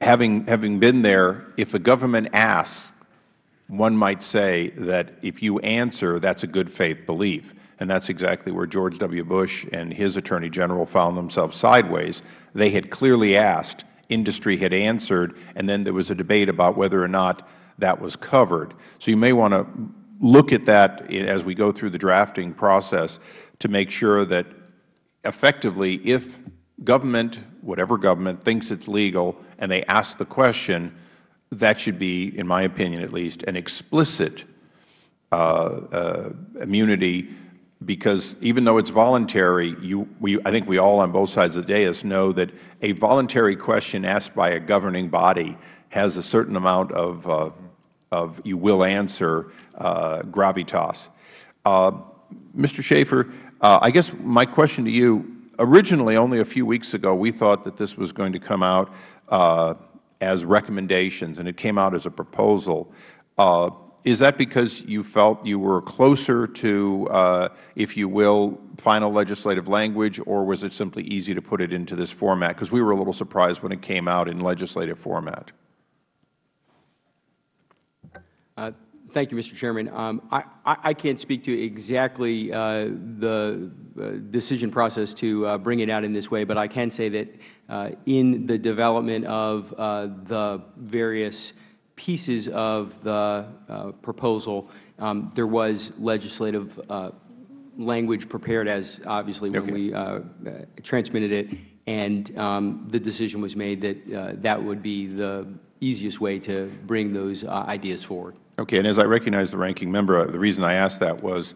having, having been there, if the government asks, one might say that if you answer, that is a good faith belief. And that is exactly where George W. Bush and his Attorney General found themselves sideways. They had clearly asked, industry had answered, and then there was a debate about whether or not that was covered. So you may want to look at that as we go through the drafting process to make sure that effectively if government, whatever government, thinks it is legal and they ask the question, that should be, in my opinion at least, an explicit uh, uh, immunity because even though it's voluntary, you, we, I think we all on both sides of the dais know that a voluntary question asked by a governing body has a certain amount of, uh, of you will answer uh, gravitas. Uh, Mr. Schaffer, uh, I guess my question to you, originally only a few weeks ago we thought that this was going to come out uh, as recommendations and it came out as a proposal. Is that because you felt you were closer to, uh, if you will, final legislative language, or was it simply easy to put it into this format? Because we were a little surprised when it came out in legislative format. Uh, thank you, Mr. Chairman. Um, I, I, can't speak to exactly uh, the uh, decision process to uh, bring it out in this way, but I can say that uh, in the development of the various pieces of the uh, proposal, um, there was legislative uh, language prepared as obviously when okay. we uh, uh, transmitted it, and um, the decision was made that uh, that would be the easiest way to bring those uh, ideas forward. Okay, and as I recognize the ranking member, the reason I asked that was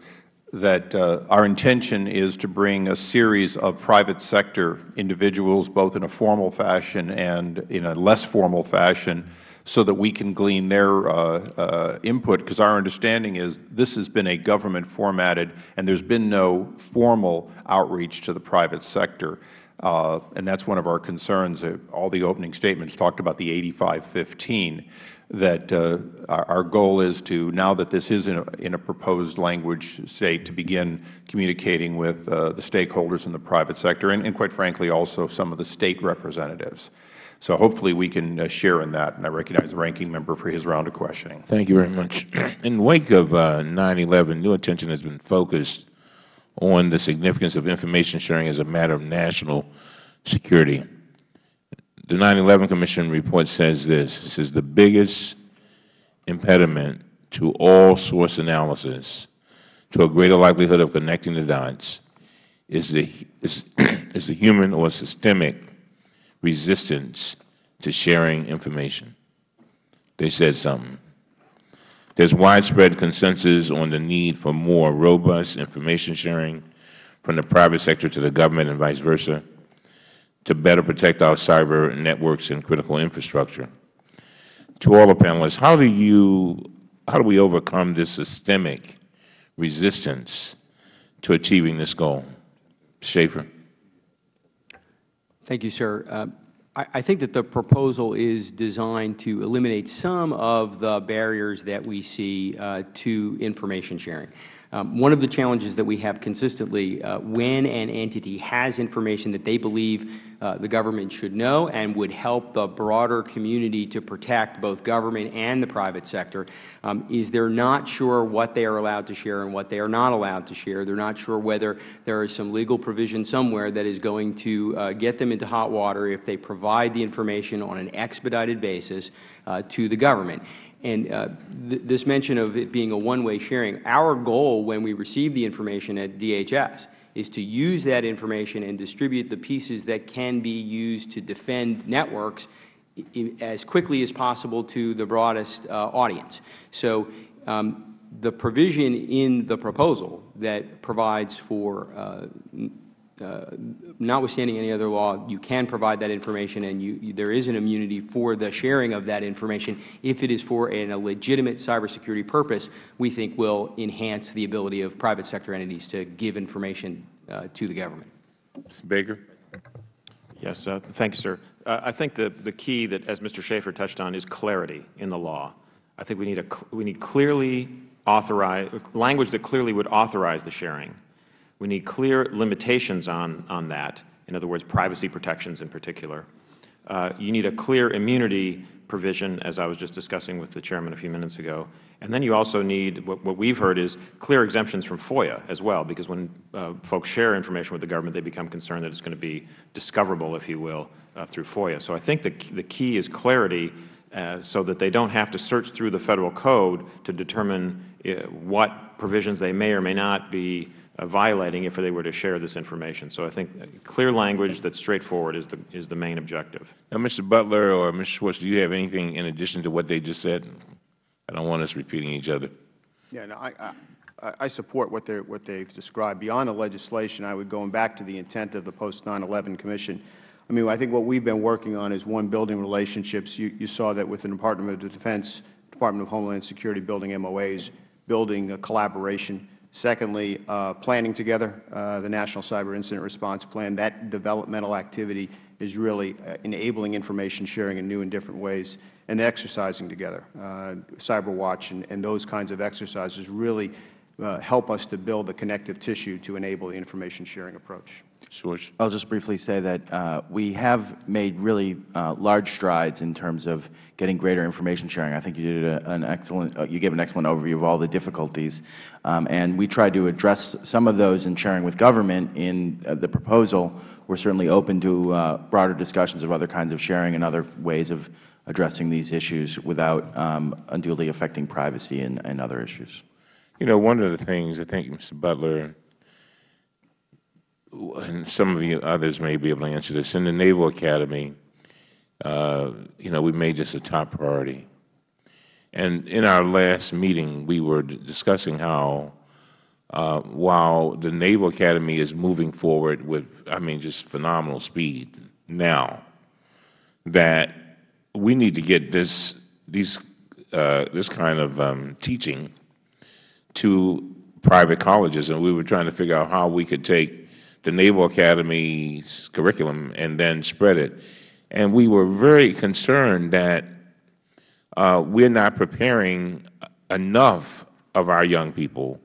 that our intention is to bring a series of private sector individuals, both in a formal fashion and in a less formal fashion, so that we can glean their uh, uh, input, because our understanding is this has been a government formatted, and there's been no formal outreach to the private sector. Uh, and that's one of our concerns. All the opening statements talked about the 8515 that uh, our, our, goal is to, now that this is in a, in a proposed language state, to begin communicating with uh, the stakeholders in the private sector and, and, quite frankly, also some of the State representatives. So hopefully we can uh, share in that, and I recognize the Ranking Member for his round of questioning. Thank you very much. In wake of 9-11, uh, new attention has been focused on the significance of information sharing as a matter of national security. The 9-11 Commission report says this. It says the biggest impediment to all source analysis to a greater likelihood of connecting the dots is the, is, is the human or systemic resistance to sharing information. They said something. There is widespread consensus on the need for more robust information sharing from the private sector to the government and vice versa to better protect our cyber networks and critical infrastructure. To all the panelists, how do you, how do we overcome this systemic resistance to achieving this goal? Schaffer. Thank you, sir. Uh, I think that the proposal is designed to eliminate some of the barriers that we see uh, to information sharing. Um, one of the challenges that we have consistently uh, when an entity has information that they believe uh, the government should know and would help the broader community to protect both government and the private sector um, is they are not sure what they are allowed to share and what they are not allowed to share. They are not sure whether there is some legal provision somewhere that is going to uh, get them into hot water if they provide the information on an expedited basis uh, to the government. And uh, th this mention of it being a one-way sharing, our goal when we receive the information at DHS is to use that information and distribute the pieces that can be used to defend networks as quickly as possible to the broadest uh, audience. So um, the provision in the proposal that provides for uh, uh, notwithstanding any other law, you can provide that information and you, you, there is an immunity for the sharing of that information if it is for an, a legitimate cybersecurity purpose, we think will enhance the ability of private sector entities to give information uh, to the government. Mr. Baker. Yes, uh, thank you, sir. Uh, I think the, the key that, as Mr. Schaffer touched on, is clarity in the law. I think we need, a, we need clearly authorized, language that clearly would authorize the sharing we need clear limitations on, on that, in other words, privacy protections in particular. Uh, you need a clear immunity provision, as I was just discussing with the Chairman a few minutes ago. And then you also need, what, what we've heard is clear exemptions from FOIA as well, because when uh, folks share information with the government, they become concerned that it's going to be discoverable, if you will, uh, through FOIA. So I think the, the key is clarity uh, so that they don't have to search through the Federal Code to determine uh, what provisions they may or may not be Uh, violating if they were to share this information. So I think clear language that's straightforward is the, is the main objective. Now, Mr. Butler or Mr. Schwartz, do you have anything in addition to what they just said? I don't want us repeating each other. Yeah, no, I, I, I support what, they're, what they've described. Beyond the legislation, I would, going back to the intent of the post-9-11 Commission, I mean, I think what we've been working on is, one, building relationships. You, you saw that with the Department of Defense, Department of Homeland Security building MOAs, building a collaboration Secondly, uh, planning together uh, the National Cyber Incident Response Plan. That developmental activity is really uh, enabling information sharing in new and different ways, and exercising together. Uh, Cyber Watch and, and, those kinds of exercises really uh, help us to build the connective tissue to enable the information sharing approach. George. I'll just briefly say that uh, we have made really uh, large strides in terms of getting greater information sharing. I think you did a, an excellent, uh, you gave an excellent overview of all the difficulties, um, and we tried to address some of those in sharing with government in uh, the proposal. We're certainly open to uh, broader discussions of other kinds of sharing and other ways of addressing these issues without um, unduly affecting privacy and, and other issues. You know, one of the things I think, Mr. Butler, and some of you others may be able to answer this. In the Naval Academy, uh, you know, we made this a top priority. And in our last meeting, we were discussing how uh, while the Naval Academy is moving forward with, I mean, just phenomenal speed now, that we need to get this these, uh, this kind of um, teaching to private colleges, and we were trying to figure out how we could take the Naval Academy's curriculum and then spread it. And we were very concerned that uh, we're not preparing enough of our young people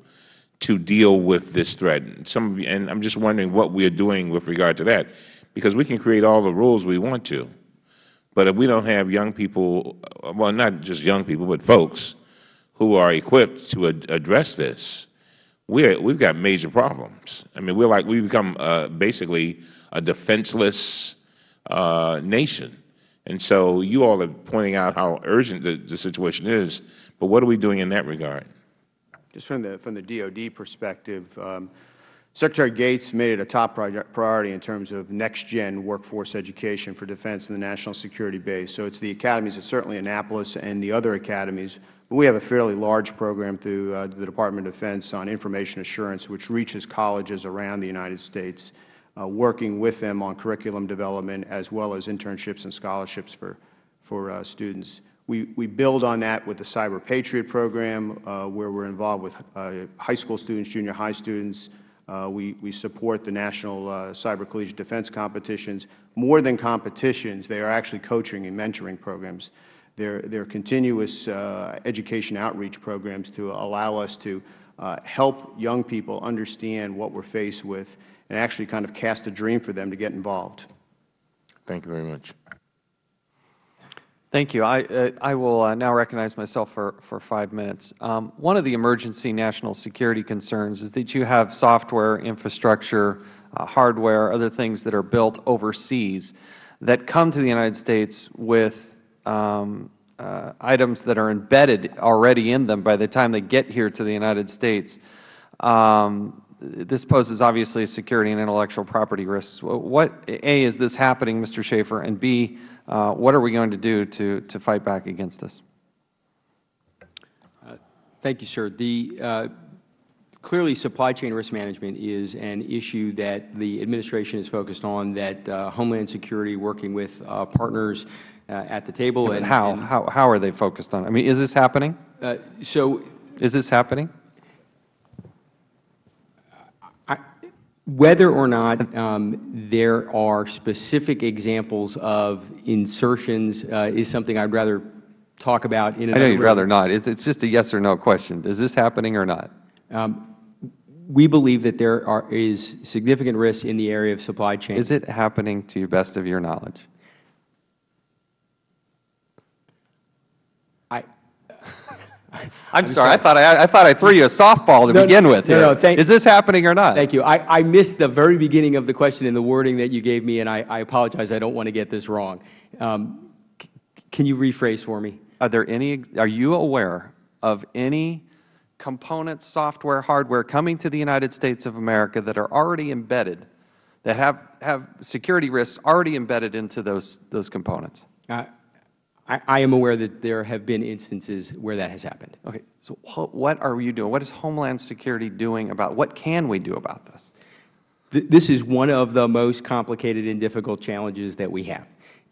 to deal with this threat. Some, and I'm just wondering what we are doing with regard to that, because we can create all the rules we want to, but if we don't have young people, well, not just young people, but folks who are equipped to ad address this, we're, we've got major problems. I mean, we're like, we become uh, basically a defenseless uh, nation. And so you all are pointing out how urgent the, the situation is, but what are we doing in that regard? Just from the, from the DOD perspective, um, Secretary Gates made it a top priority in terms of next-gen workforce education for defense and the national security base. So it's the academies, it's certainly Annapolis and the other academies. We have a fairly large program through uh, the Department of Defense on information assurance, which reaches colleges around the United States, uh, working with them on curriculum development as well as internships and scholarships for, for uh, students. We, we build on that with the Cyber Patriot program, uh, where we're involved with uh, high school students, junior high students. Uh, we, we support the National uh, Cyber Collegiate Defense competitions. More than competitions, they are actually coaching and mentoring programs. They're, they're continuous uh, education outreach programs to allow us to uh, help young people understand what we're faced with and actually kind of cast a dream for them to get involved. Thank you very much. Thank you. I, uh, I will uh, now recognize myself for, for five minutes. Um, one of the emergency national security concerns is that you have software, infrastructure, uh, hardware, other things that are built overseas that come to the United States with um, uh, items that are embedded already in them by the time they get here to the United States. Um, this poses obviously security and intellectual property risks. What, A, is this happening, Mr. Schaffer, and B, uh, what are we going to do to, to fight back against this? Thank you, sir. The, uh, clearly, supply chain risk management is an issue that the administration is focused on, that uh, Homeland Security, working with uh, partners uh, at the table. And how, how, how are they focused on? it? I mean, is this happening? Uh, so Is this happening? Whether or not um, there are specific examples of insertions uh, is something I'd rather talk about in I another know you'd rather not. It's, it's just a yes or no question. Is this happening or not? Um, we believe that there are, is significant risk in the area of supply chain. Is it happening to the best of your knowledge? I'm, sorry. I thought I, I thought I threw you a softball to No, begin no, with. no, here. no, thank- Is this happening or not? Thank you. I, I missed the very beginning of the question and the wording that you gave me, and I, I apologize. I don't want to get this wrong. Um, can you rephrase for me? Are there any? Are you aware of any components, software, hardware coming to the United States of America that are already embedded, that have have security risks already embedded into those those components? Uh, I, I am aware that there have been instances where that has happened. Okay. So wh- what are you doing? What is Homeland Security doing about? What can we do about this? Th- This is one of the most complicated and difficult challenges that we have.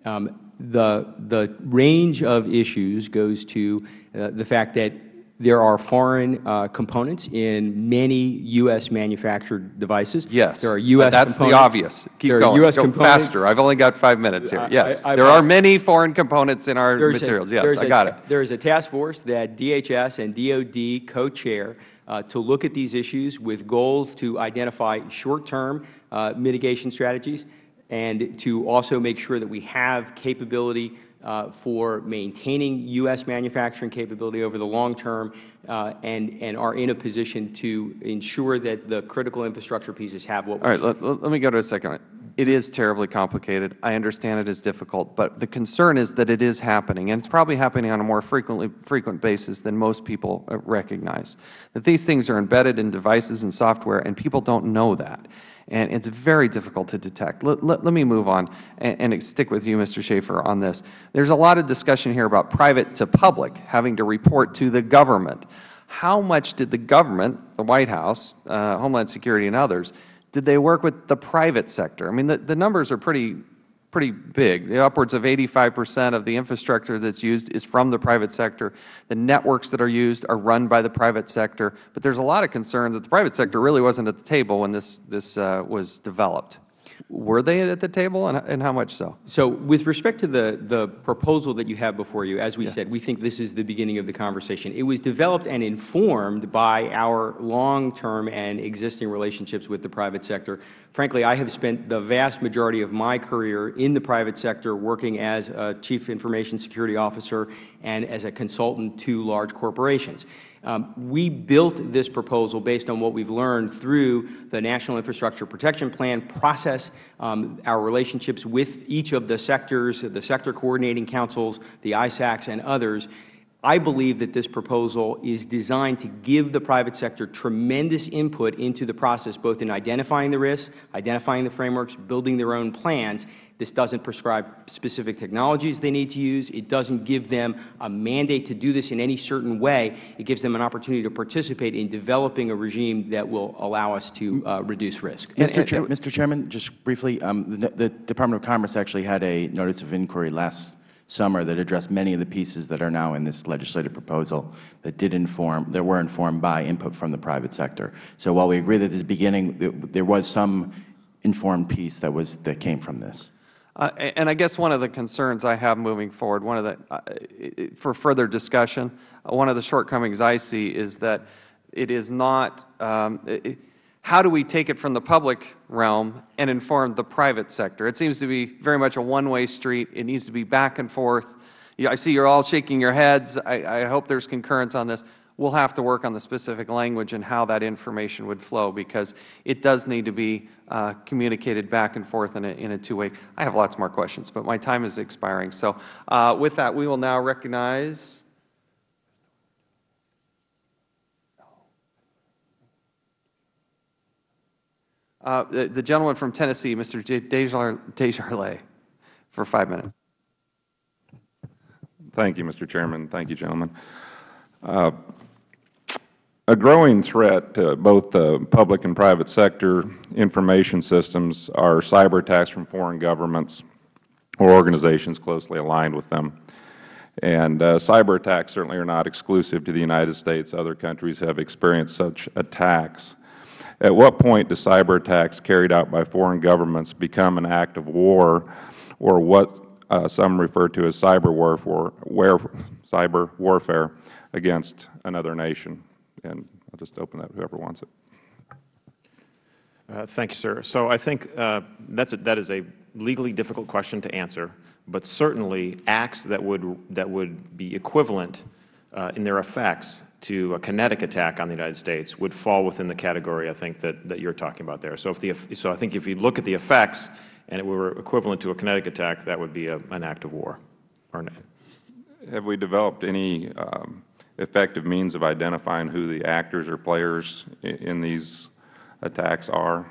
Um, the, the range of issues goes to uh, the fact that there are foreign uh, components in many U.S. manufactured devices. Yes. There are U.S. That's the components. obvious. Keep there going. Are U.S. Go components. faster. I've only got five minutes here. Yes. I- I- there are many foreign components in our There's a- materials. yes, I a- got it. There is a task force that DHS and DOD co-chair uh, to look at these issues with goals to identify short-term uh, mitigation strategies and to also make sure that we have capability uh, for maintaining U.S. manufacturing capability over the long term uh, and, and are in a position to ensure that the critical infrastructure pieces have what All right, let, let let me go to a second. It is terribly complicated. I understand it is difficult, but the concern is that it is happening, and it's probably happening on a more frequently, frequent basis than most people uh, recognize. That these things are embedded in devices and software, and people don't know that. And it's very difficult to detect. Let, let, let me move on and, and stick with you, Mr. Schaffer, on this. There's a lot of discussion here about private to public having to report to the government. How much did the government, the White House, uh, Homeland Security and others, did they work with the private sector? I mean, the, the numbers are pretty pretty big. The Upwards of 85 percent of the infrastructure that is used is from the private sector. The networks that are used are run by the private sector. But there is a lot of concern that the private sector really wasn't at the table when this, this uh, was developed. Were they at the table, and, and how much so? So with respect to the, the proposal that you have before you, as we said, we think this is the beginning of the conversation. It was developed and informed by our long-term and existing relationships with the private sector. Frankly, I have spent the vast majority of my career in the private sector working as a Chief Information Security Officer and as a consultant to large corporations. Um, we built this proposal based on what we have learned through the National Infrastructure Protection Plan process, um, our relationships with each of the sectors, the sector coordinating councils, the ISACs, and others. I believe that this proposal is designed to give the private sector tremendous input into the process, both in identifying the risks, identifying the frameworks, building their own plans, this doesn't prescribe specific technologies they need to use. It doesn't give them a mandate to do this in any certain way. It gives them an opportunity to participate in developing a regime that will allow us to uh, reduce risk. Mr. Chair, Mr. Chairman, just briefly, um, the, the Department of Commerce actually had a notice of inquiry last summer that addressed many of the pieces that are now in this legislative proposal that did inform, that were informed by input from the private sector. So while we agree that at the beginning, there was some informed piece that was, that came from this. Uh, and I guess one of the concerns I have moving forward, one of the, uh, for further discussion, uh, one of the shortcomings I see is that it is not, um, it, how do we take it from the public realm and inform the private sector? It seems to be very much a one-way street. It needs to be back and forth. I see you are all shaking your heads. I, I hope there is concurrence on this we will have to work on the specific language and how that information would flow because it does need to be uh, communicated back and forth in a, in a two-way. I have lots more questions, but my time is expiring. So uh, with that, we will now recognize uh, the, the, gentleman from Tennessee, Mr. Desjarlais, for five minutes. Thank you, Mr. Chairman. Thank you, gentlemen. Uh, a growing threat to both the public and private sector information systems are cyber attacks from foreign governments or organizations closely aligned with them. And uh, cyber attacks certainly are not exclusive to the United States. Other countries have experienced such attacks. At what point do cyber attacks carried out by foreign governments become an act of war or what uh, some refer to as cyber warfare, cyber warfare against another nation? And I'll just open that whoever wants it. Uh, thank you, sir. So I think uh, that's a, that is a legally difficult question to answer, but certainly acts that would that would be equivalent uh, in their effects to a kinetic attack on the United States would fall within the category I think that, that you're talking about there. So if the so I think if you look at the effects and it were equivalent to a kinetic attack, that would be a, an act of war. Or Have we developed any um, effective means of identifying who the actors or players in these attacks are?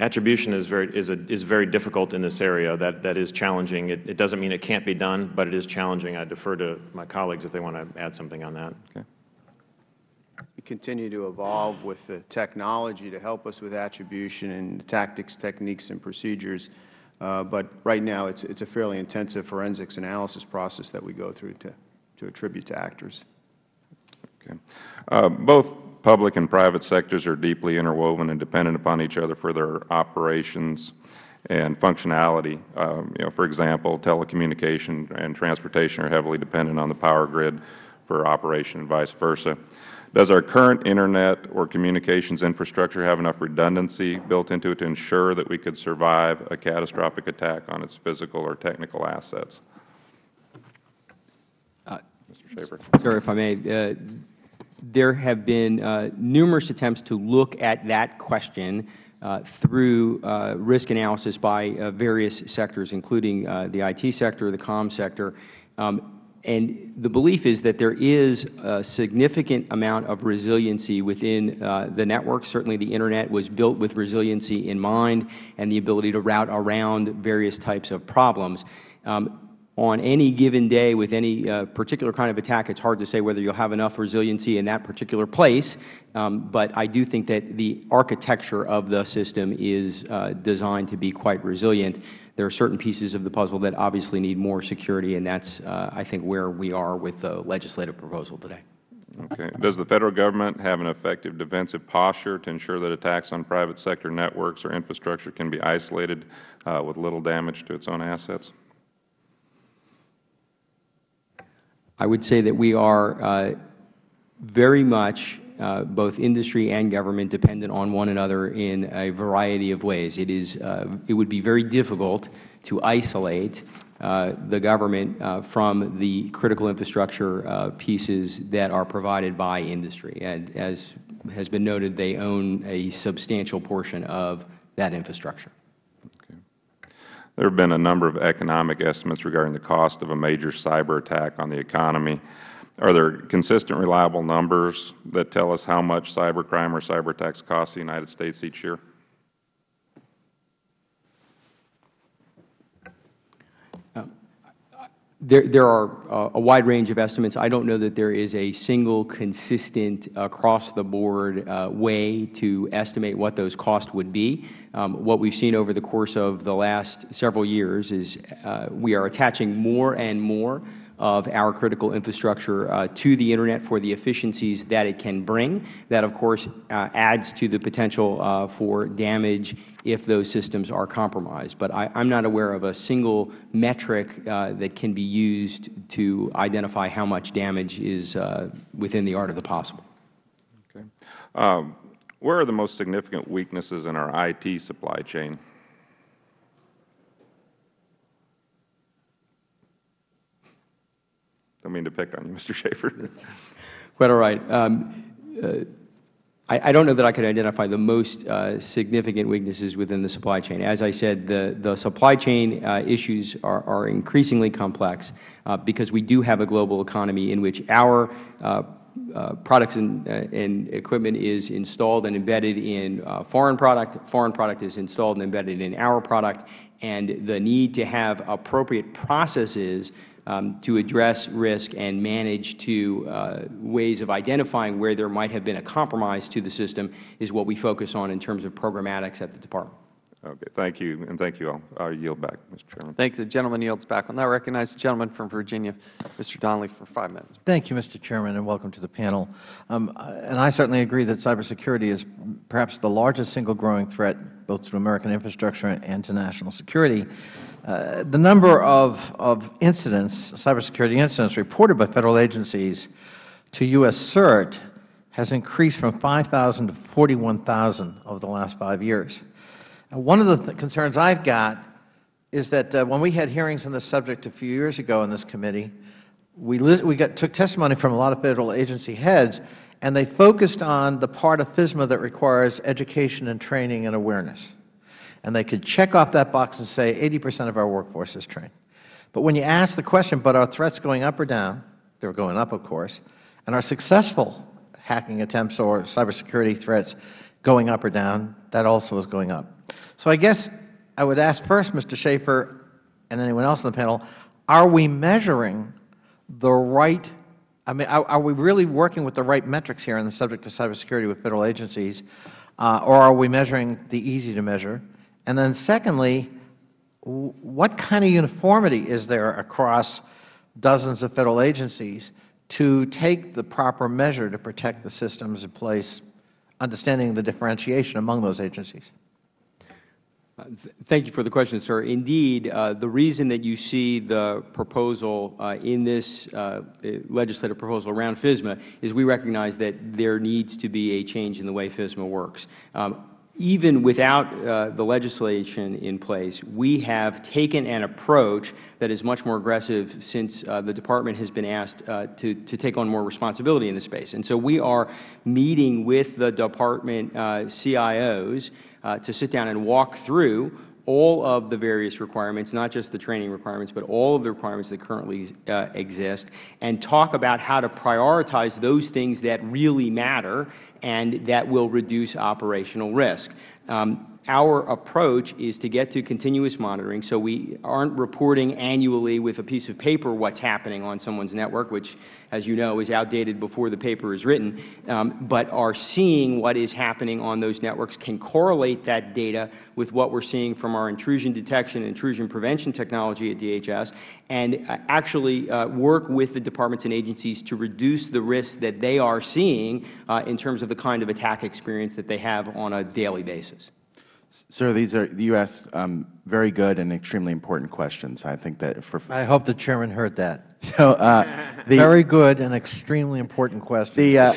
Attribution is very is a, is very difficult in this area. That that is challenging. It, it doesn't mean it can't be done, but it is challenging. I defer to my colleagues if they want to add something on that. Okay. We continue to evolve with the technology to help us with attribution and tactics, techniques, and procedures. Uh, but right now, it's it's a fairly intensive forensics analysis process that we go through to to attribute to actors. Okay. Uh, both public and private sectors are deeply interwoven and dependent upon each other for their operations and functionality. Um, you know, for example, telecommunication and transportation are heavily dependent on the power grid for operation and vice versa. Does our current Internet or communications infrastructure have enough redundancy built into it to ensure that we could survive a catastrophic attack on its physical or technical assets? Mr. Sir, if I may, uh, there have been uh, numerous attempts to look at that question uh, through uh, risk analysis by uh, various sectors, including uh, the IT sector, the com sector. Um, and the belief is that there is a significant amount of resiliency within the network. Certainly the Internet was built with resiliency in mind and the ability to route around various types of problems. Um, on any given day with any uh, particular kind of attack, it's hard to say whether you'll have enough resiliency in that particular place. Um, but I do think that the architecture of the system is uh, designed to be quite resilient. There are certain pieces of the puzzle that obviously need more security, and that's, uh, I think, where we are with the legislative proposal today. Okay. Does the Federal Government have an effective defensive posture to ensure that attacks on private sector networks or infrastructure can be isolated uh, with little damage to its own assets? I would say that we are uh, very much, uh, both industry and government, dependent on one another in a variety of ways. It, is, uh, it would be very difficult to isolate the government from the critical infrastructure pieces that are provided by industry. And as has been noted, they own a substantial portion of that infrastructure. There have been a number of economic estimates regarding the cost of a major cyber attack on the economy. Are there consistent, reliable numbers that tell us how much cybercrime or cyber attacks cost the United States each year? There, there are uh, a wide range of estimates. I don't know that there is a single consistent across-the-board uh, way to estimate what those costs would be. Um, what we've seen over the course of the last several years is uh, we are attaching more and more of our critical infrastructure uh, to the Internet for the efficiencies that it can bring. That, of course, uh, adds to the potential uh, for damage if those systems are compromised. But I am not aware of a single metric uh, that can be used to identify how much damage is uh, within the art of the possible. Okay. Um, where are the most significant weaknesses in our IT supply chain? Don't mean to pick on you, Mr. Schaffer. Quite all right. Um, uh, I, I, don't know that I could identify the most uh, significant weaknesses within the supply chain. As I said, the, the supply chain uh, issues are, are, increasingly complex uh, because we do have a global economy in which our uh, uh, products and, and, equipment is installed and embedded in foreign product, foreign product is installed and embedded in our product, and the need to have appropriate processes um, to address risk and manage to uh, ways of identifying where there might have been a compromise to the system is what we focus on in terms of programmatics at the Department. Okay. Thank you, and thank you all. I yield back, Mr. Chairman. Thank you. The gentleman yields back. I will now recognize the gentleman from Virginia, Mr. Connolly, for five minutes. Thank you, Mr. Chairman, and welcome to the panel. Um, and I certainly agree that cybersecurity is perhaps the largest single growing threat both to American infrastructure and to national security. Uh, the number of, of incidents, cybersecurity incidents reported by Federal agencies to U.S. CERT has increased from 5,000 to 41,000 over the last five years. One of the th concerns I have got is that uh, when we had hearings on this subject a few years ago in this committee, we, we got, took testimony from a lot of Federal agency heads, and they focused on the part of FISMA that requires education and training and awareness and they could check off that box and say 80 percent of our workforce is trained. But when you ask the question, but are threats going up or down? They are going up, of course. And are successful hacking attempts or cybersecurity threats going up or down? That also is going up. So I guess I would ask first, Mr. Schaffer and anyone else on the panel, are we measuring the right I mean, are, are, we really working with the right metrics here on the subject of cybersecurity with Federal agencies, uh, or are we measuring the easy to measure? And then secondly, what kind of uniformity is there across dozens of Federal agencies to take the proper measure to protect the systems in place, understanding the differentiation among those agencies? Uh, thank you for the question, sir. Indeed, uh, the reason that you see the proposal uh, in this uh, legislative proposal around FISMA is we recognize that there needs to be a change in the way FISMA works. Um, even without uh, the legislation in place, we have taken an approach that is much more aggressive since uh, the Department has been asked uh, to, to take on more responsibility in the space. And so we are meeting with the Department uh, CIOs uh, to sit down and walk through all of the various requirements, not just the training requirements, but all of the requirements that currently uh, exist, and talk about how to prioritize those things that really matter and that will reduce operational risk. Um, our approach is to get to continuous monitoring so we aren't reporting annually with a piece of paper what's happening on someone's network, which, as you know, is outdated before the paper is written, um, but are seeing what is happening on those networks, can correlate that data with what we are seeing from our intrusion detection and intrusion prevention technology at DHS, and uh, actually uh, work with the departments and agencies to reduce the risks that they are seeing uh, in terms of the kind of attack experience that they have on a daily basis. Sir, these are you asked um, very good and extremely important questions. I think that for I hope the Chairman heard that. so uh, the, very good and extremely important question, the, uh,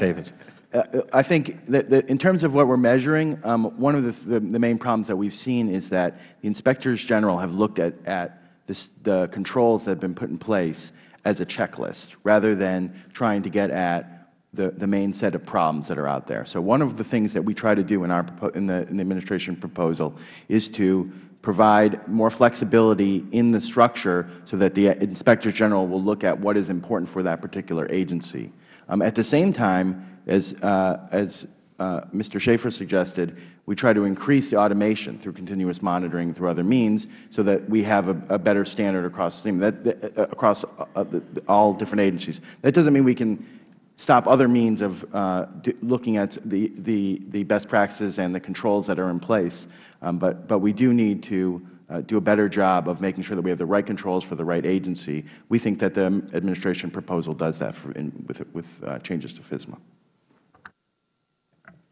uh, I think that, that in terms of what we're measuring, um, one of the, the, the, main problems that we've seen is that the inspectors general have looked at, at this, the controls that have been put in place as a checklist rather than trying to get at the, the main set of problems that are out there. So one of the things that we try to do in, our, in, the, in the administration proposal is to provide more flexibility in the structure so that the inspectors general will look at what is important for that particular agency. Um, at the same time, as, uh, as uh, Mr. Schaffer suggested, we try to increase the automation through continuous monitoring through other means so that we have a, a better standard across, that, that, uh, across uh, the, all different agencies. That doesn't mean we can stop other means of uh, looking at the, the, the, best practices and the controls that are in place. Um, but, but we do need to uh, do a better job of making sure that we have the right controls for the right agency. We think that the administration proposal does that in, with, with uh, changes to FISMA.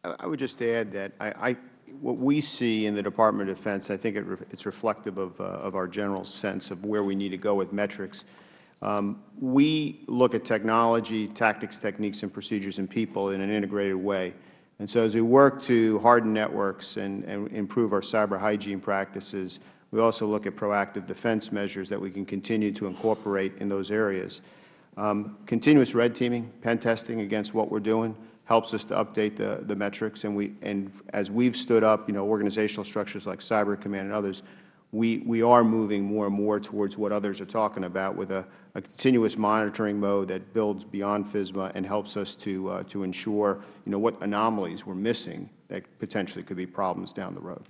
I would just add that I, I, what we see in the Department of Defense, I think it re, it's reflective of, uh, of our general sense of where we need to go with metrics. Um, we look at technology, tactics, techniques, and procedures and people in an integrated way. And so as we work to harden networks and, and improve our cyber hygiene practices, we also look at proactive defense measures that we can continue to incorporate in those areas. Um, continuous red teaming, pen testing against what we are doing helps us to update the, the metrics. And, we, and as we have stood up you know, organizational structures like Cyber Command and others, we, we are moving more and more towards what others are talking about with a, a continuous monitoring mode that builds beyond FISMA and helps us to, uh, to ensure you know, what anomalies we are missing that potentially could be problems down the road.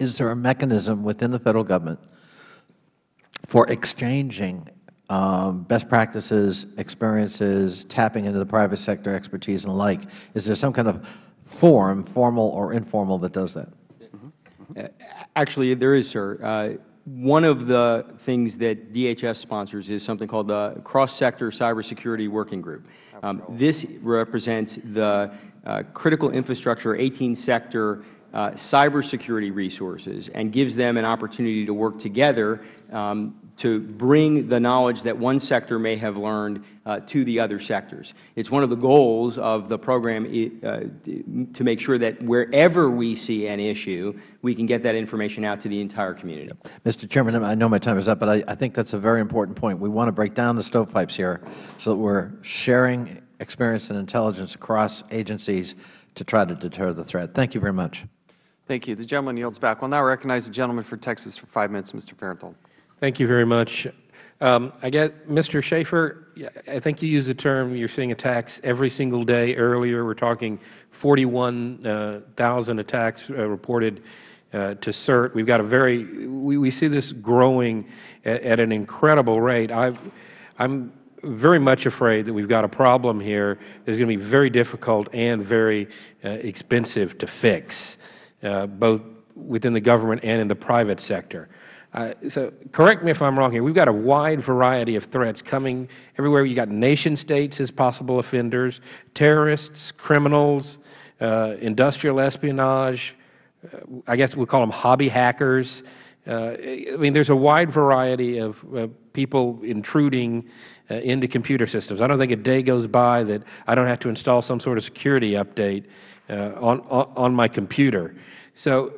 Is there a mechanism within the Federal Government for exchanging um, best practices, experiences, tapping into the private sector expertise and the like? Is there some kind of forum, formal or informal, that does that? Uh, actually, there is, sir. Uh, one of the things that DHS sponsors is something called the Cross-Sector Cybersecurity Working Group. Um, this represents the uh, critical infrastructure, 18-sector uh, cybersecurity resources and gives them an opportunity to work together um, to bring the knowledge that one sector may have learned uh, to the other sectors. It is one of the goals of the program uh, to make sure that wherever we see an issue, we can get that information out to the entire community. Mr. Chairman, I know my time is up, but I, I think that is a very important point. We want to break down the stovepipes here so that we are sharing experience and intelligence across agencies to try to deter the threat. Thank you very much. Thank you. The gentleman yields back. We will now recognize the gentleman for Texas for five minutes, Mr. Farenthold. Thank you very much. Um, I get Mr. Schaffer, I think you used the term you're seeing attacks every single day. Earlier, we're talking 41,000 uh, attacks uh, reported uh, to CERT. We've got a very, we, we see this growing at, at an incredible rate. i am very much afraid that we've got a problem here that is going to be very difficult and very uh, expensive to fix, uh, both within the government and in the private sector. Uh, so correct me if I'm wrong here. We've got a wide variety of threats coming everywhere. You've got nation states as possible offenders, terrorists, criminals, uh, industrial espionage. Uh, I guess we'll call them hobby hackers. Uh, I mean, there's a wide variety of uh, people intruding uh, into computer systems. I don't think a day goes by that I don't have to install some sort of security update on, on, on my computer. So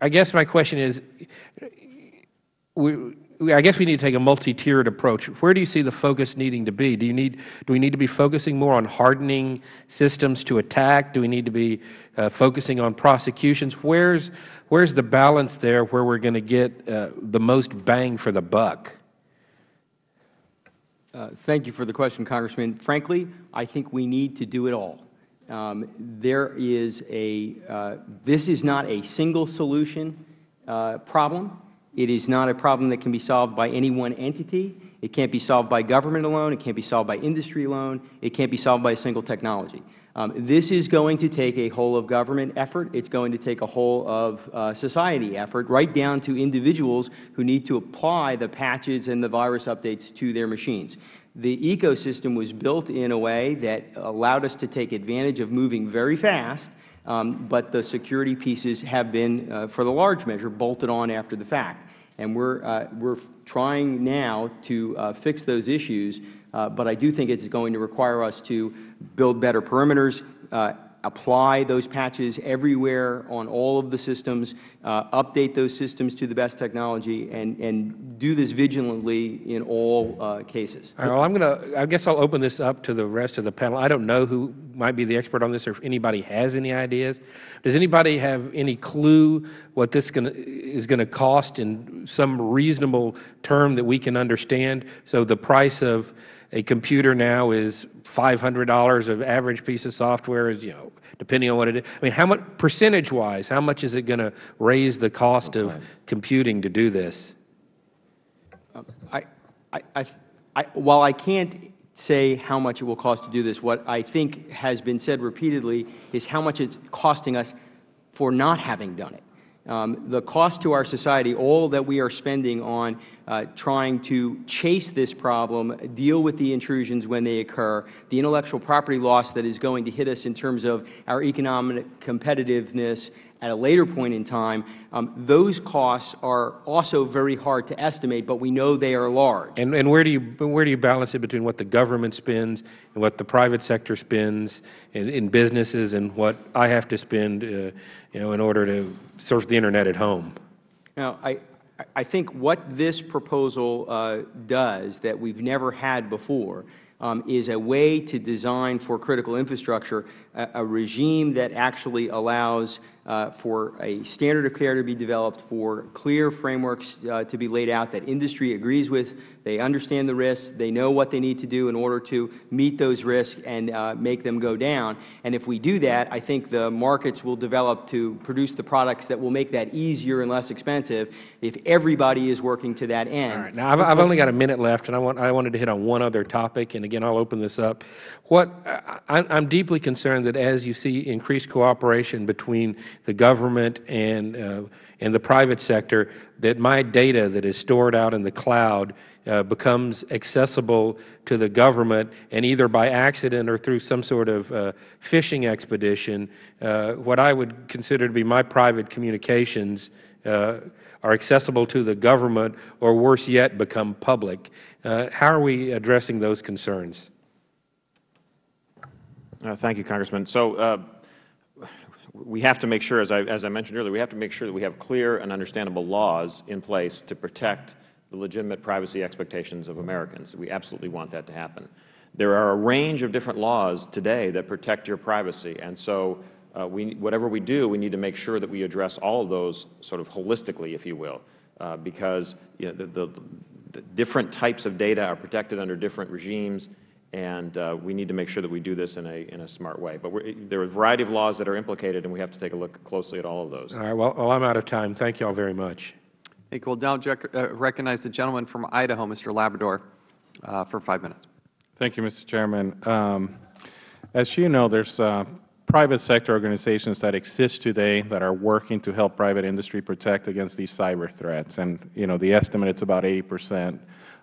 I guess my question is, I guess we need to take a multi-tiered approach. Where do you see the focus needing to be? Do, you need, do we need to be focusing more on hardening systems to attack? Do we need to be uh, focusing on prosecutions? Where's, where's the balance there where we're going to get uh, the most bang for the buck? Uh, thank you for the question, Congressman. Frankly, I think we need to do it all. Um, there is a, uh, this is not a single solution uh, problem. It is not a problem that can be solved by any one entity. It can't be solved by government alone. It can't be solved by industry alone. It can't be solved by a single technology. Um, this is going to take a whole of government effort. It's going to take a whole of uh, society effort, right down to individuals who need to apply the patches and the virus updates to their machines. The ecosystem was built in a way that allowed us to take advantage of moving very fast, um, but the security pieces have been, uh, for the large measure, bolted on after the fact. And we're, uh, we're trying now to uh, fix those issues, uh, but I do think it's going to require us to build better perimeters, uh, apply those patches everywhere on all of the systems, uh, update those systems to the best technology, and, and do this vigilantly in all uh, cases. All right, well, I'm going to, I guess I'll open this up to the rest of the panel. I don't know who might be the expert on this or if anybody has any ideas. Does anybody have any clue what this gonna, is going to cost in some reasonable term that we can understand? So the price of a computer now is $500 of average piece of software is, you know, depending on what it is. I mean, how much, percentage-wise, how much is it going to raise the cost of computing to do this? I, I, I, I, while I can't say how much it will cost to do this, what I think has been said repeatedly is how much it's costing us for not having done it. Um, the cost to our society, all that we are spending on uh, trying to chase this problem, deal with the intrusions when they occur, the intellectual property loss that is going to hit us in terms of our economic competitiveness at a later point in time, um, those costs are also very hard to estimate, but we know they are large. And, and where, do you, where do you balance it between what the government spends and what the private sector spends in, in businesses and what I have to spend uh, you know, in order to surf the Internet at home? Now, I, I think what this proposal uh, does that we've never had before um, is a way to design for critical infrastructure a, a regime that actually allows uh, for a standard of care to be developed, for clear frameworks uh, to be laid out that industry agrees with, they understand the risks, they know what they need to do in order to meet those risks and uh, make them go down. And if we do that, I think the markets will develop to produce the products that will make that easier and less expensive if everybody is working to that end. All right. Now, I've, only got a minute left, and I, want, I wanted to hit on one other topic, and again, I'll open this up. What, I, I'm deeply concerned that as you see increased cooperation between the government and, uh, and the private sector, that my data that is stored out in the cloud uh, becomes accessible to the government, and either by accident or through some sort of uh, phishing expedition, uh, what I would consider to be my private communications uh, are accessible to the government, or worse yet, become public. Uh, how are we addressing those concerns? Thank you, Congressman. So we have to make sure, as I, as I mentioned earlier, we have to make sure that we have clear and understandable laws in place to protect the legitimate privacy expectations of Americans. We absolutely want that to happen. There are a range of different laws today that protect your privacy, and so uh, we, whatever we do, we need to make sure that we address all of those sort of holistically, if you will, uh, because you know, the, the, the different types of data are protected under different regimes, and uh, we need to make sure that we do this in a, in a smart way. But there are a variety of laws that are implicated, and we have to take a look closely at all of those. All right. Well, well I'm out of time. Thank you all very much. Thank you. We'll now uh, recognize the gentleman from Idaho, Mr. Labrador, uh, for five minutes. Thank you, Mr. Chairman. Um, as you know, there's uh, private sector organizations that exist today that are working to help private industry protect against these cyber threats. And, you know, the estimate is about 80 percent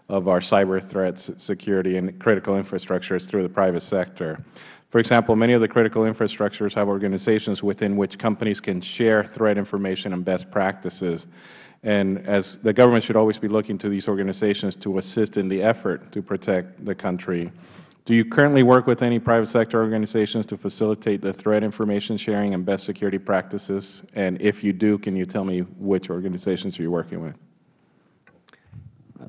of our cyber threats, security, and critical infrastructure is through the private sector. For example, many of the critical infrastructures have organizations within which companies can share threat information and best practices. And as the government should always be looking to these organizations to assist in the effort to protect the country. Do you currently work with any private sector organizations to facilitate the threat information sharing and best security practices? And if you do, can you tell me which organizations are you working with?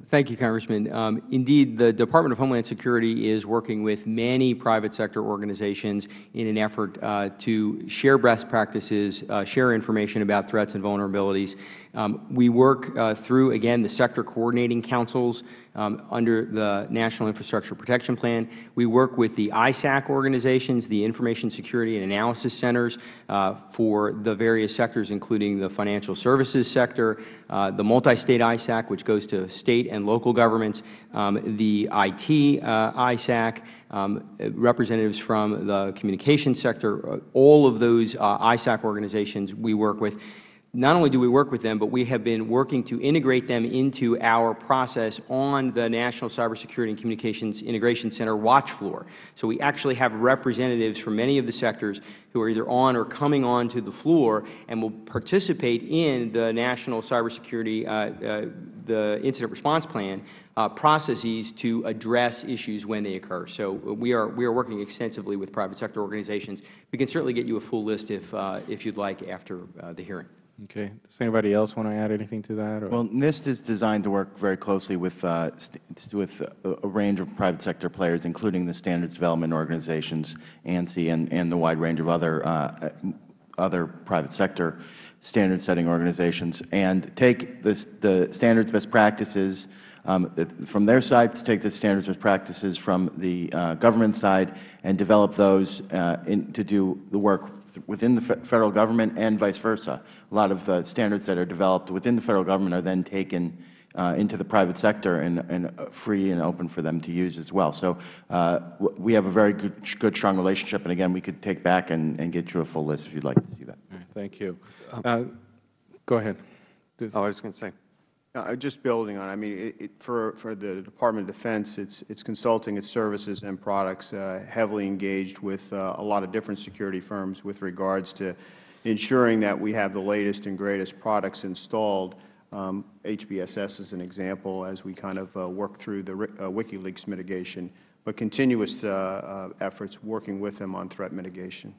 Thank you, Congressman. Um, indeed, the Department of Homeland Security is working with many private sector organizations in an effort uh, to share best practices, uh, share information about threats and vulnerabilities. Um, we work uh, through, again, the sector coordinating councils um, under the National Infrastructure Protection Plan. We work with the ISAC organizations, the Information Security and Analysis Centers uh, for the various sectors, including the financial services sector, uh, the multi-state ISAC, which goes to state and local governments, um, the IT uh, ISAC, um, representatives from the communications sector, uh, all of those uh, ISAC organizations we work with not only do we work with them, but we have been working to integrate them into our process on the National Cybersecurity and Communications Integration Center watch floor. So we actually have representatives from many of the sectors who are either on or coming on to the floor and will participate in the National Cybersecurity, uh, uh, the Incident Response Plan uh, processes to address issues when they occur. So we are, we are working extensively with private sector organizations. We can certainly get you a full list if, uh, if you would like after uh, the hearing. Okay. Does anybody else want to add anything to that? Or? Well, NIST is designed to work very closely with, uh, with a, range of private sector players, including the standards development organizations, ANSI, and, and the wide range of other, uh, other private sector standard setting organizations, and take this, the standards best practices um, from their side, to take the standards best practices from the uh, government side and develop those uh, in, to do the work within the Federal Government and vice versa. A lot of the standards that are developed within the Federal Government are then taken uh, into the private sector and, and, uh, free and open for them to use as well. So uh, we have a very good, good, strong relationship. And again, we could take back and, and get you a full list if you would like to see that. thank you. Uh, go ahead. Oh, I was going to say. Uh, just building on, I mean, it, it, for for the Department of Defense, it's it's consulting, its services and products uh, heavily engaged with uh, a lot of different security firms with regards to ensuring that we have the latest and greatest products installed. Um, HBSS is an example as we kind of uh, work through the uh, WikiLeaks mitigation, but continuous uh, efforts working with them on threat mitigation.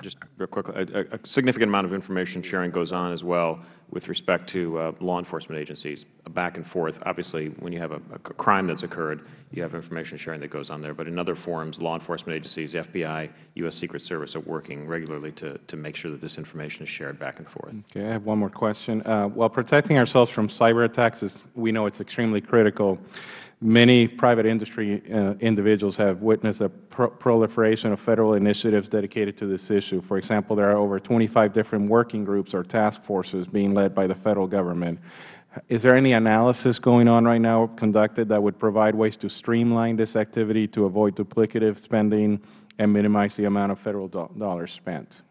Just real quickly, a, a, significant amount of information sharing goes on as well with respect to uh, law enforcement agencies, back and forth. Obviously, when you have a, a, crime that's occurred, you have information sharing that goes on there. But in other forums, law enforcement agencies, FBI, U.S. Secret Service are working regularly to, to make sure that this information is shared back and forth. Okay, I have one more question. Uh, while protecting ourselves from cyber attacks, is, we know it's extremely critical. Many private industry uh, individuals have witnessed a pro proliferation of Federal initiatives dedicated to this issue. For example, there are over 25 different working groups or task forces being led by the Federal Government. Is there any analysis going on right now conducted that would provide ways to streamline this activity to avoid duplicative spending and minimize the amount of Federal do dollars spent?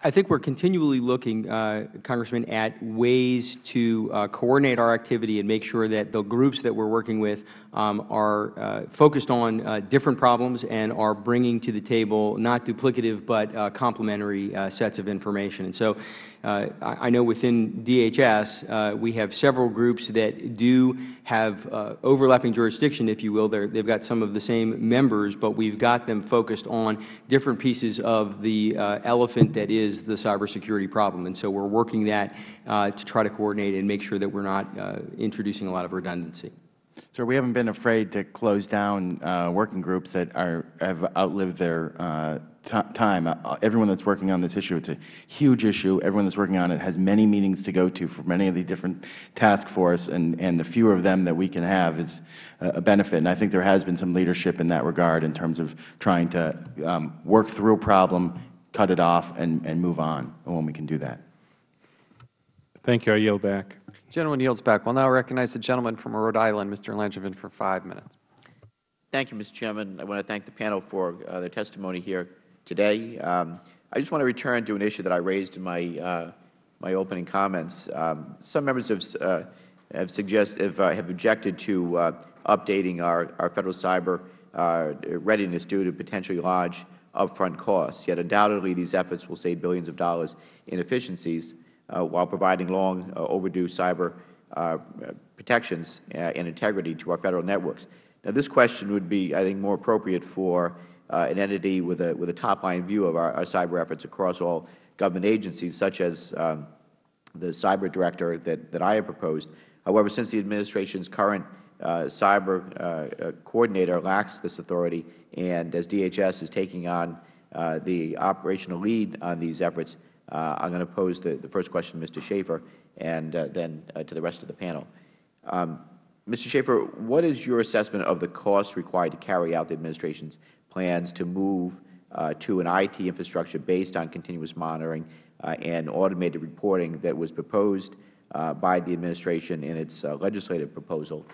I think we are continually looking, uh, Congressman, at ways to uh, coordinate our activity and make sure that the groups that we are working with um, are uh, focused on uh, different problems and are bringing to the table not duplicative but uh, complementary uh, sets of information. And so uh, I know within DHS uh, we have several groups that do have uh, overlapping jurisdiction, if you will. they have got some of the same members, but we've got them focused on different pieces of the elephant that is the cybersecurity problem. And so we're working that to try to coordinate and make sure that we're not uh, introducing a lot of redundancy. Sir, we haven't been afraid to close down uh, working groups that are have outlived their uh, time. Uh, everyone that's working on this issue, it's a huge issue. Everyone that's working on it has many meetings to go to for many of the different task force, and, and the fewer of them that we can have is a benefit. And I think there has been some leadership in that regard in terms of trying to um, work through a problem, cut it off, and, and move on when we can do that. Thank you. I yield back. Gentleman yields back. We'll now recognize the gentleman from Rhode Island, Mr. Langevin, for five minutes. Thank you, Mr. Chairman. I want to thank the panel for uh, their testimony here today. Um, I just want to return to an issue that I raised in my uh, my opening comments. Um, some members have uh, have suggested have, uh, have objected to uh, updating our our federal cyber uh, readiness due to potentially large upfront costs. Yet undoubtedly, these efforts will save billions of dollars in efficiencies uh, while providing long overdue cyber protections and integrity to our Federal networks. Now, this question would be, I think, more appropriate for an entity with a, with a top-line view of our, our, cyber efforts across all government agencies, such as um, the cyber director that, that I have proposed. However, since the Administration's current uh, cyber uh, coordinator lacks this authority, and as DHS is taking on uh, the operational lead on these efforts, Uh, I'm going to pose the, the first question to Mr. Schaffer and uh, then uh, to the rest of the panel. Um, Mr. Schaffer, what is your assessment of the costs required to carry out the Administration's plans to move uh, to an IT infrastructure based on continuous monitoring uh, and automated reporting that was proposed uh, by the Administration in its uh, legislative proposal?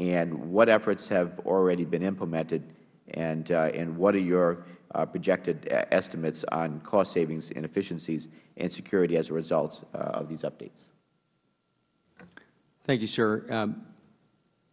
And what efforts have already been implemented, and, uh, and what are your uh, projected estimates on cost savings and efficiencies and security as a result of these updates? Thank you, sir. Um,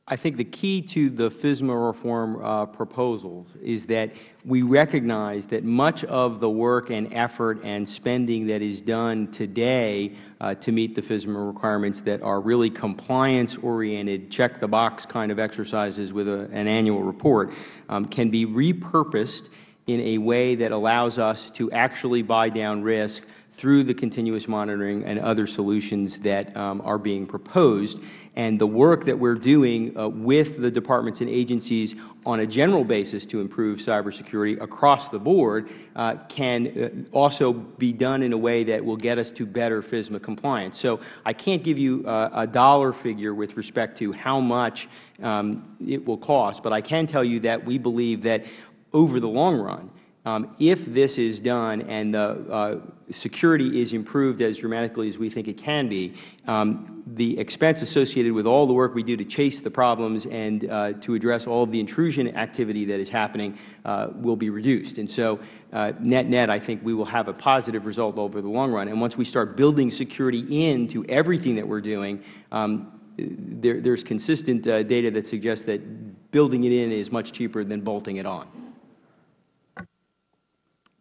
I think the key to the FISMA reform uh, proposals is that we recognize that much of the work and effort and spending that is done today uh, to meet the FISMA requirements that are really compliance-oriented, check-the-box kind of exercises with a, an annual report um, can be repurposed in a way that allows us to actually buy down risk through the continuous monitoring and other solutions that um, are being proposed. And the work that we are doing uh, with the departments and agencies on a general basis to improve cybersecurity across the board uh, can uh, also be done in a way that will get us to better FISMA compliance. So I can't give you uh, a dollar figure with respect to how much um, it will cost, but I can tell you that we believe that over the long run, um, if this is done and the uh, security is improved as dramatically as we think it can be, um, the expense associated with all the work we do to chase the problems and uh, to address all of the intrusion activity that is happening uh, will be reduced. And so uh, net net, I think we will have a positive result over the long run. And once we start building security into everything that we are doing, um, there is consistent uh, data that suggests that building it in is much cheaper than bolting it on.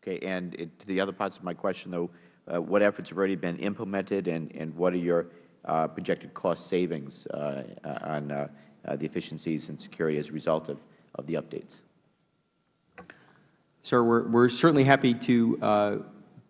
Okay, and it, to the other parts of my question, though, uh, what efforts have already been implemented, and, and what are your uh, projected cost savings uh, on uh, uh, the efficiencies and security as a result of, of the updates? Sir, we're, we're certainly happy to, uh,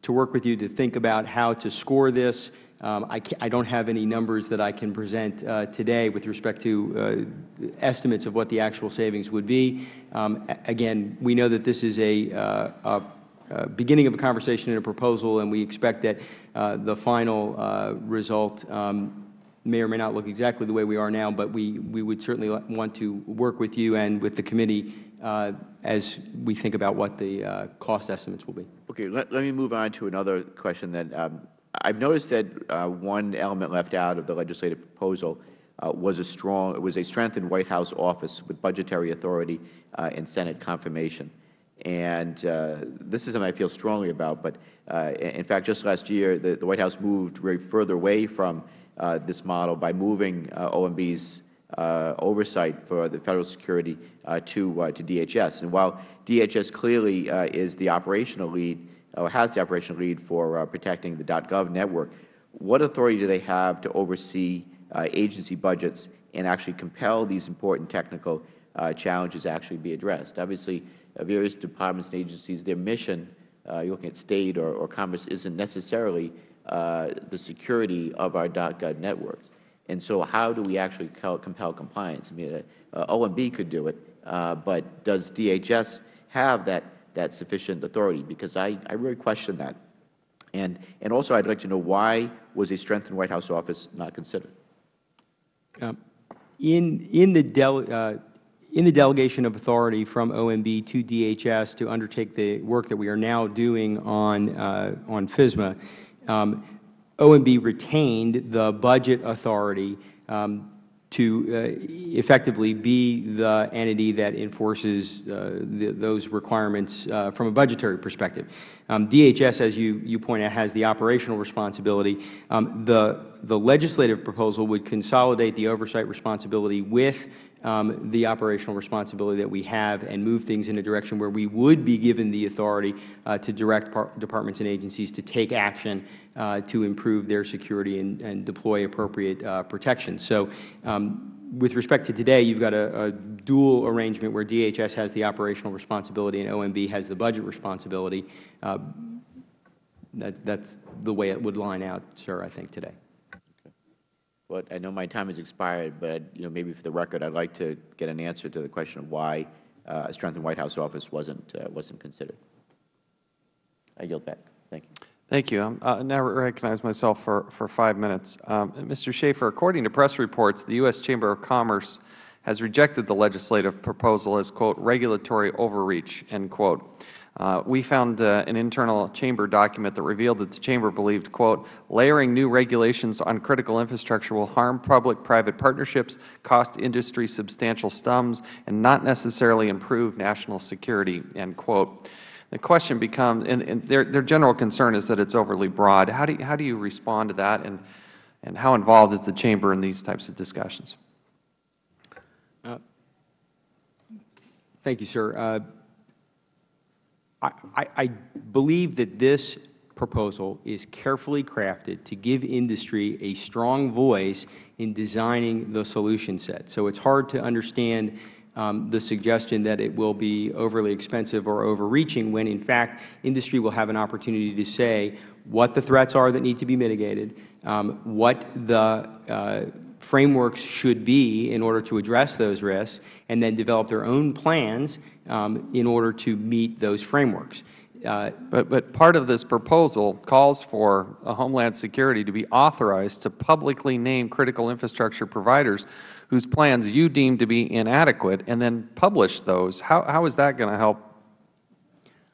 to work with you to think about how to score this. Um, I, I, don't have any numbers that I can present uh, today with respect to uh, estimates of what the actual savings would be. Um, again, we know that this is a, uh, a uh, beginning of a conversation and a proposal, and we expect that uh, the final uh, result um, may or may not look exactly the way we are now, but we, we would certainly want to work with you and with the committee uh, as we think about what the uh, cost estimates will be. Okay, let, let me move on to another question that Um, I've noticed that one element left out of the legislative proposal was a strong, was a strengthened White House office with budgetary authority and Senate confirmation. And uh, this is something I feel strongly about. But uh, in fact, just last year, the, the, White House moved very further away from uh, this model by moving uh, OMB's uh, oversight for the Federal security uh, to, to DHS. And while DHS clearly is the operational lead, or has the operational lead for protecting the .gov network, what authority do they have to oversee agency budgets and actually compel these important technical challenges actually be addressed? Obviously, various departments and agencies, their mission, uh, you're looking at State or, or Commerce, isn't necessarily uh, the security of our .gov networks. And so how do we actually compel compliance? I mean, uh, OMB could do it, uh, but does DHS have that, that sufficient authority? Because I, I really question that. And, and also I would like to know why was a strengthened White House office not considered? Um, in, in the uh, in the delegation of authority from OMB to DHS to undertake the work that we are now doing on, uh, on FISMA, um, OMB retained the budget authority um, to uh, effectively be the entity that enforces uh, the, those requirements uh, from a budgetary perspective. Um, DHS, as you, you point out, has the operational responsibility. Um, the, the legislative proposal would consolidate the oversight responsibility with um, the operational responsibility that we have and move things in a direction where we would be given the authority uh, to direct departments and agencies to take action uh, to improve their security and, and deploy appropriate uh, protection. So um, with respect to today, you've got a, a, dual arrangement where DHS has the operational responsibility and OMB has the budget responsibility. Uh, that, that's the way it would line out, sir, I think, today. Well, I know my time has expired, but you know, maybe for the record, I'd like to get an answer to the question of why uh, a strengthened White House office wasn't uh, wasn't considered. I yield back. Thank you. Thank you. I uh, now recognize myself for, for five minutes. Um, Mr. Schaffer, according to press reports, the U.S. Chamber of Commerce has rejected the legislative proposal as, quote, regulatory overreach, end quote. Uh, we found uh, an internal Chamber document that revealed that the Chamber believed, quote, layering new regulations on critical infrastructure will harm public-private partnerships, cost industry substantial sums, and not necessarily improve national security, end quote. The question becomes, and, and their, their general concern is that it's overly broad. How do you, how do you respond to that, and, and how involved is the Chamber in these types of discussions? Uh, thank you, sir. I, I, I believe that this proposal is carefully crafted to give industry a strong voice in designing the solution set. So it's hard to understand um, the suggestion that it will be overly expensive or overreaching when, in fact, industry will have an opportunity to say what the threats are that need to be mitigated, um, what the uh, frameworks should be in order to address those risks, and then develop their own plans um, in order to meet those frameworks. Uh, but, but part of this proposal calls for Homeland Security to be authorized to publicly name critical infrastructure providers whose plans you deem to be inadequate and then publish those. How, how is that going to help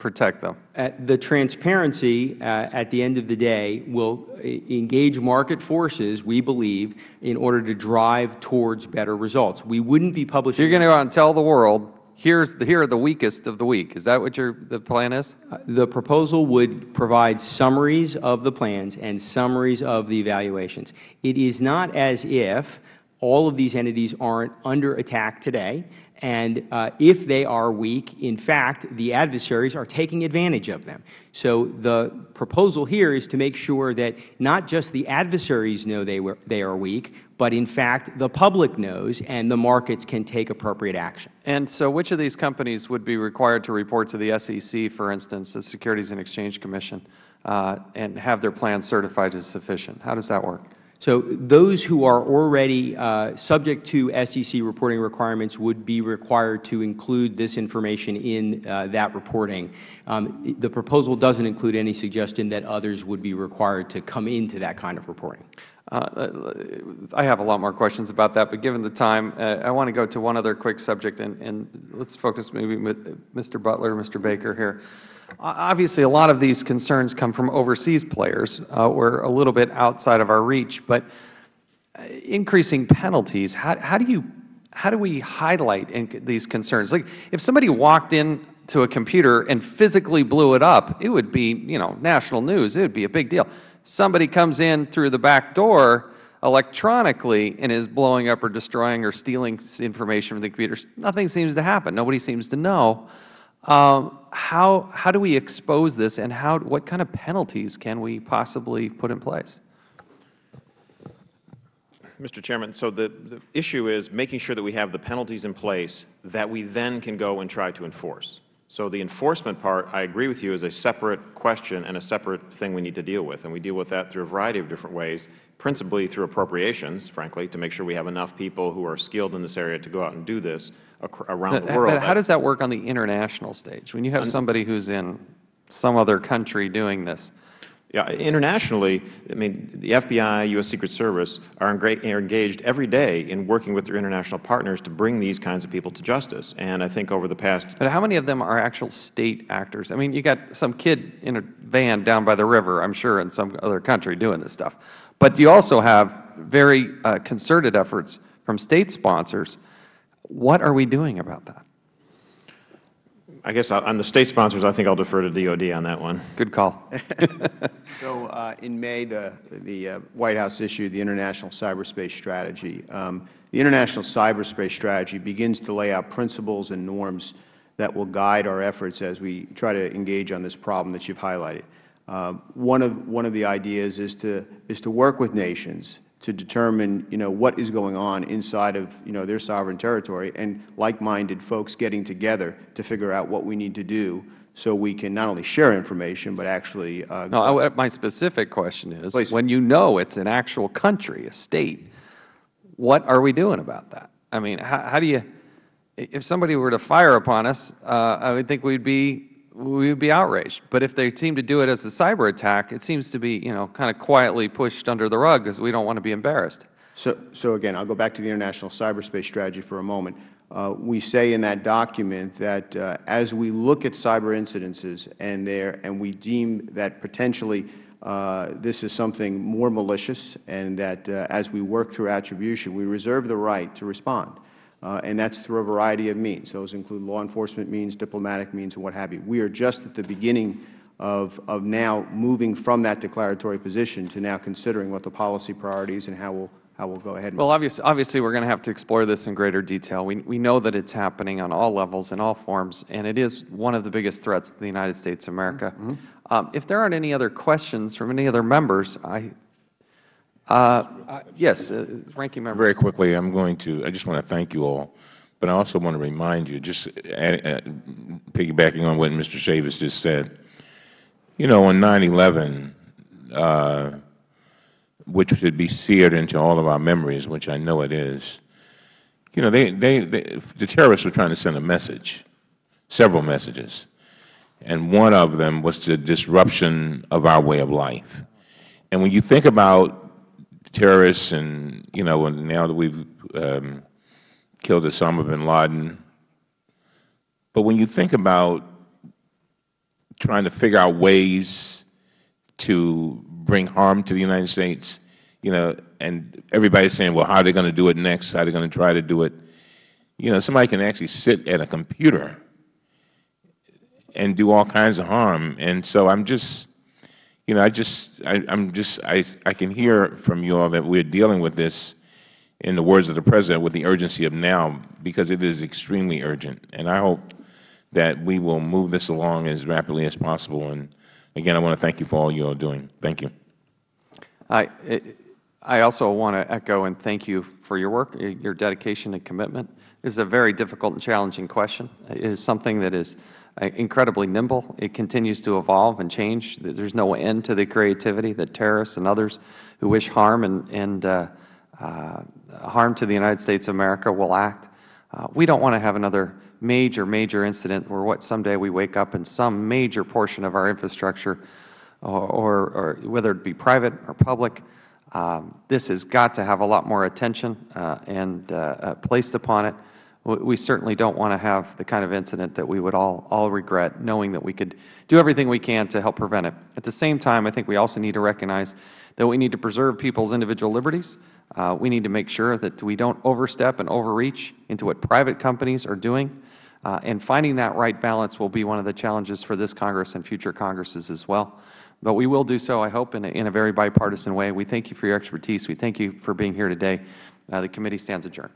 protect them? Uh, the transparency uh, at the end of the day will uh, engage market forces, we believe, in order to drive towards better results. We wouldn't be publishing. So you're going to go out and tell the world here's the, here are the weakest of the weak. Is that what your the plan is? Uh, the proposal would provide summaries of the plans and summaries of the evaluations. It is not as if all of these entities aren't under attack today. And uh, if they are weak, in fact, the adversaries are taking advantage of them. So the proposal here is to make sure that not just the adversaries know they, were, they are weak, but in fact the public knows and the markets can take appropriate action. And so which of these companies would be required to report to the SEC, for instance, the Securities and Exchange Commission, uh, and have their plans certified as sufficient? How does that work? So those who are already uh, subject to SEC reporting requirements would be required to include this information in uh, that reporting. Um, the proposal doesn't include any suggestion that others would be required to come into that kind of reporting. Uh, I have a lot more questions about that, but given the time, uh, I want to go to one other quick subject, and, and let's focus maybe with Mr. Butler, Mr. Baker here. Obviously, a lot of these concerns come from overseas players. Uh, we're a little bit outside of our reach, but uh, increasing penalties, how, how do you how do we highlight these concerns? Like, if somebody walked in to a computer and physically blew it up, it would be, you know, national news. It would be a big deal. Somebody comes in through the back door electronically and is blowing up or destroying or stealing information from the computers. Nothing seems to happen. Nobody seems to know. Um, how, how do we expose this and how, what kind of penalties can we possibly put in place? Mr. Chairman, so the, the issue is making sure that we have the penalties in place that we then can go and try to enforce. So the enforcement part, I agree with you, is a separate question and a separate thing we need to deal with. And we deal with that through a variety of different ways, principally through appropriations, frankly, to make sure we have enough people who are skilled in this area to go out and do this around but, the world. But how does that work on the international stage? When you have somebody who's in some other country doing this, yeah, internationally, I mean, the FBI, U.S. Secret Service are, engaged every day in working with their international partners to bring these kinds of people to justice. And I think over the past But how many of them are actual State actors? I mean, you got some kid in a van down by the river, I'm sure, in some other country doing this stuff. But you also have very uh, concerted efforts from State sponsors. What are we doing about that? I guess on the State sponsors, I think I'll defer to DOD on that one. Good call. so uh, in May, the, the uh, White House issued the International Cyberspace Strategy. Um, the International Cyberspace Strategy begins to lay out principles and norms that will guide our efforts as we try to engage on this problem that you have highlighted. Uh, one, of, one of the ideas is to, is to work with nations to determine, you know, what is going on inside of, you know, their sovereign territory and like-minded folks getting together to figure out what we need to do so we can not only share information but actually uh, no, I, my specific question is Please. when you know it's an actual country, a state, what are we doing about that? I mean, how, how do you, if somebody were to fire upon us, uh, I would think we'd be we would be outraged. But if they seem to do it as a cyber attack, it seems to be, you know, kind of quietly pushed under the rug because we don't want to be embarrassed. So, so again, I'll go back to the International Cyberspace Strategy for a moment. Uh, we say in that document that uh, as we look at cyber incidences and, there, and we deem that potentially uh, this is something more malicious and that uh, as we work through attribution, we reserve the right to respond. Uh, and that is through a variety of means. Those include law enforcement means, diplomatic means, and what have you. We are just at the beginning of, of now moving from that declaratory position to now considering what the policy priorities and how we will how we'll go ahead. Well, obviously, obviously we're going to have to explore this in greater detail. We, we know that it's happening on all levels, in all forms, and it is one of the biggest threats to the United States of America. Mm -hmm. um, if there aren't any other questions from any other members, I, uh, yes, uh, Ranking Member. Very quickly, I'm going to, I just want to thank you all, but I also want to remind you, just add, uh, piggybacking on what Mr. Chaffetz just said, you know, on 9-11, uh, which should be seared into all of our memories, which I know it is, you know, they, they, they, the terrorists were trying to send a message, several messages, and one of them was the disruption of our way of life. And when you think about terrorists and, you know, and now that we've um, killed Osama bin Laden, but when you think about trying to figure out ways to bring harm to the United States, you know, and everybody's saying, well, how are they going to do it next? How are they going to try to do it? You know, somebody can actually sit at a computer and do all kinds of harm. And so I'm just, you know, I just, I, am just, I, I can hear from you all that we're dealing with this, in the words of the President, with the urgency of now, because it is extremely urgent. And I hope that we will move this along as rapidly as possible. And again, I want to thank you for all you are doing. Thank you. I, I also want to echo and thank you for your work, your dedication and commitment. This is a very difficult and challenging question. It is something that is incredibly nimble. It continues to evolve and change. There is no end to the creativity that terrorists and others who wish harm and, and uh, uh, harm to the United States of America will act. Uh, we don't want to have another major, major incident where what someday we wake up and some major portion of our infrastructure or, or, or whether it be private or public. Um, this has got to have a lot more attention uh, and uh, uh placed upon it. We certainly don't want to have the kind of incident that we would all, all regret, knowing that we could do everything we can to help prevent it. At the same time, I think we also need to recognize that we need to preserve people's individual liberties. Uh, we need to make sure that we don't overstep and overreach into what private companies are doing. Uh, and finding that right balance will be one of the challenges for this Congress and future Congresses as well. But we will do so, I hope, in a, in a very bipartisan way. We thank you for your expertise. We thank you for being here today. Uh, the committee stands adjourned.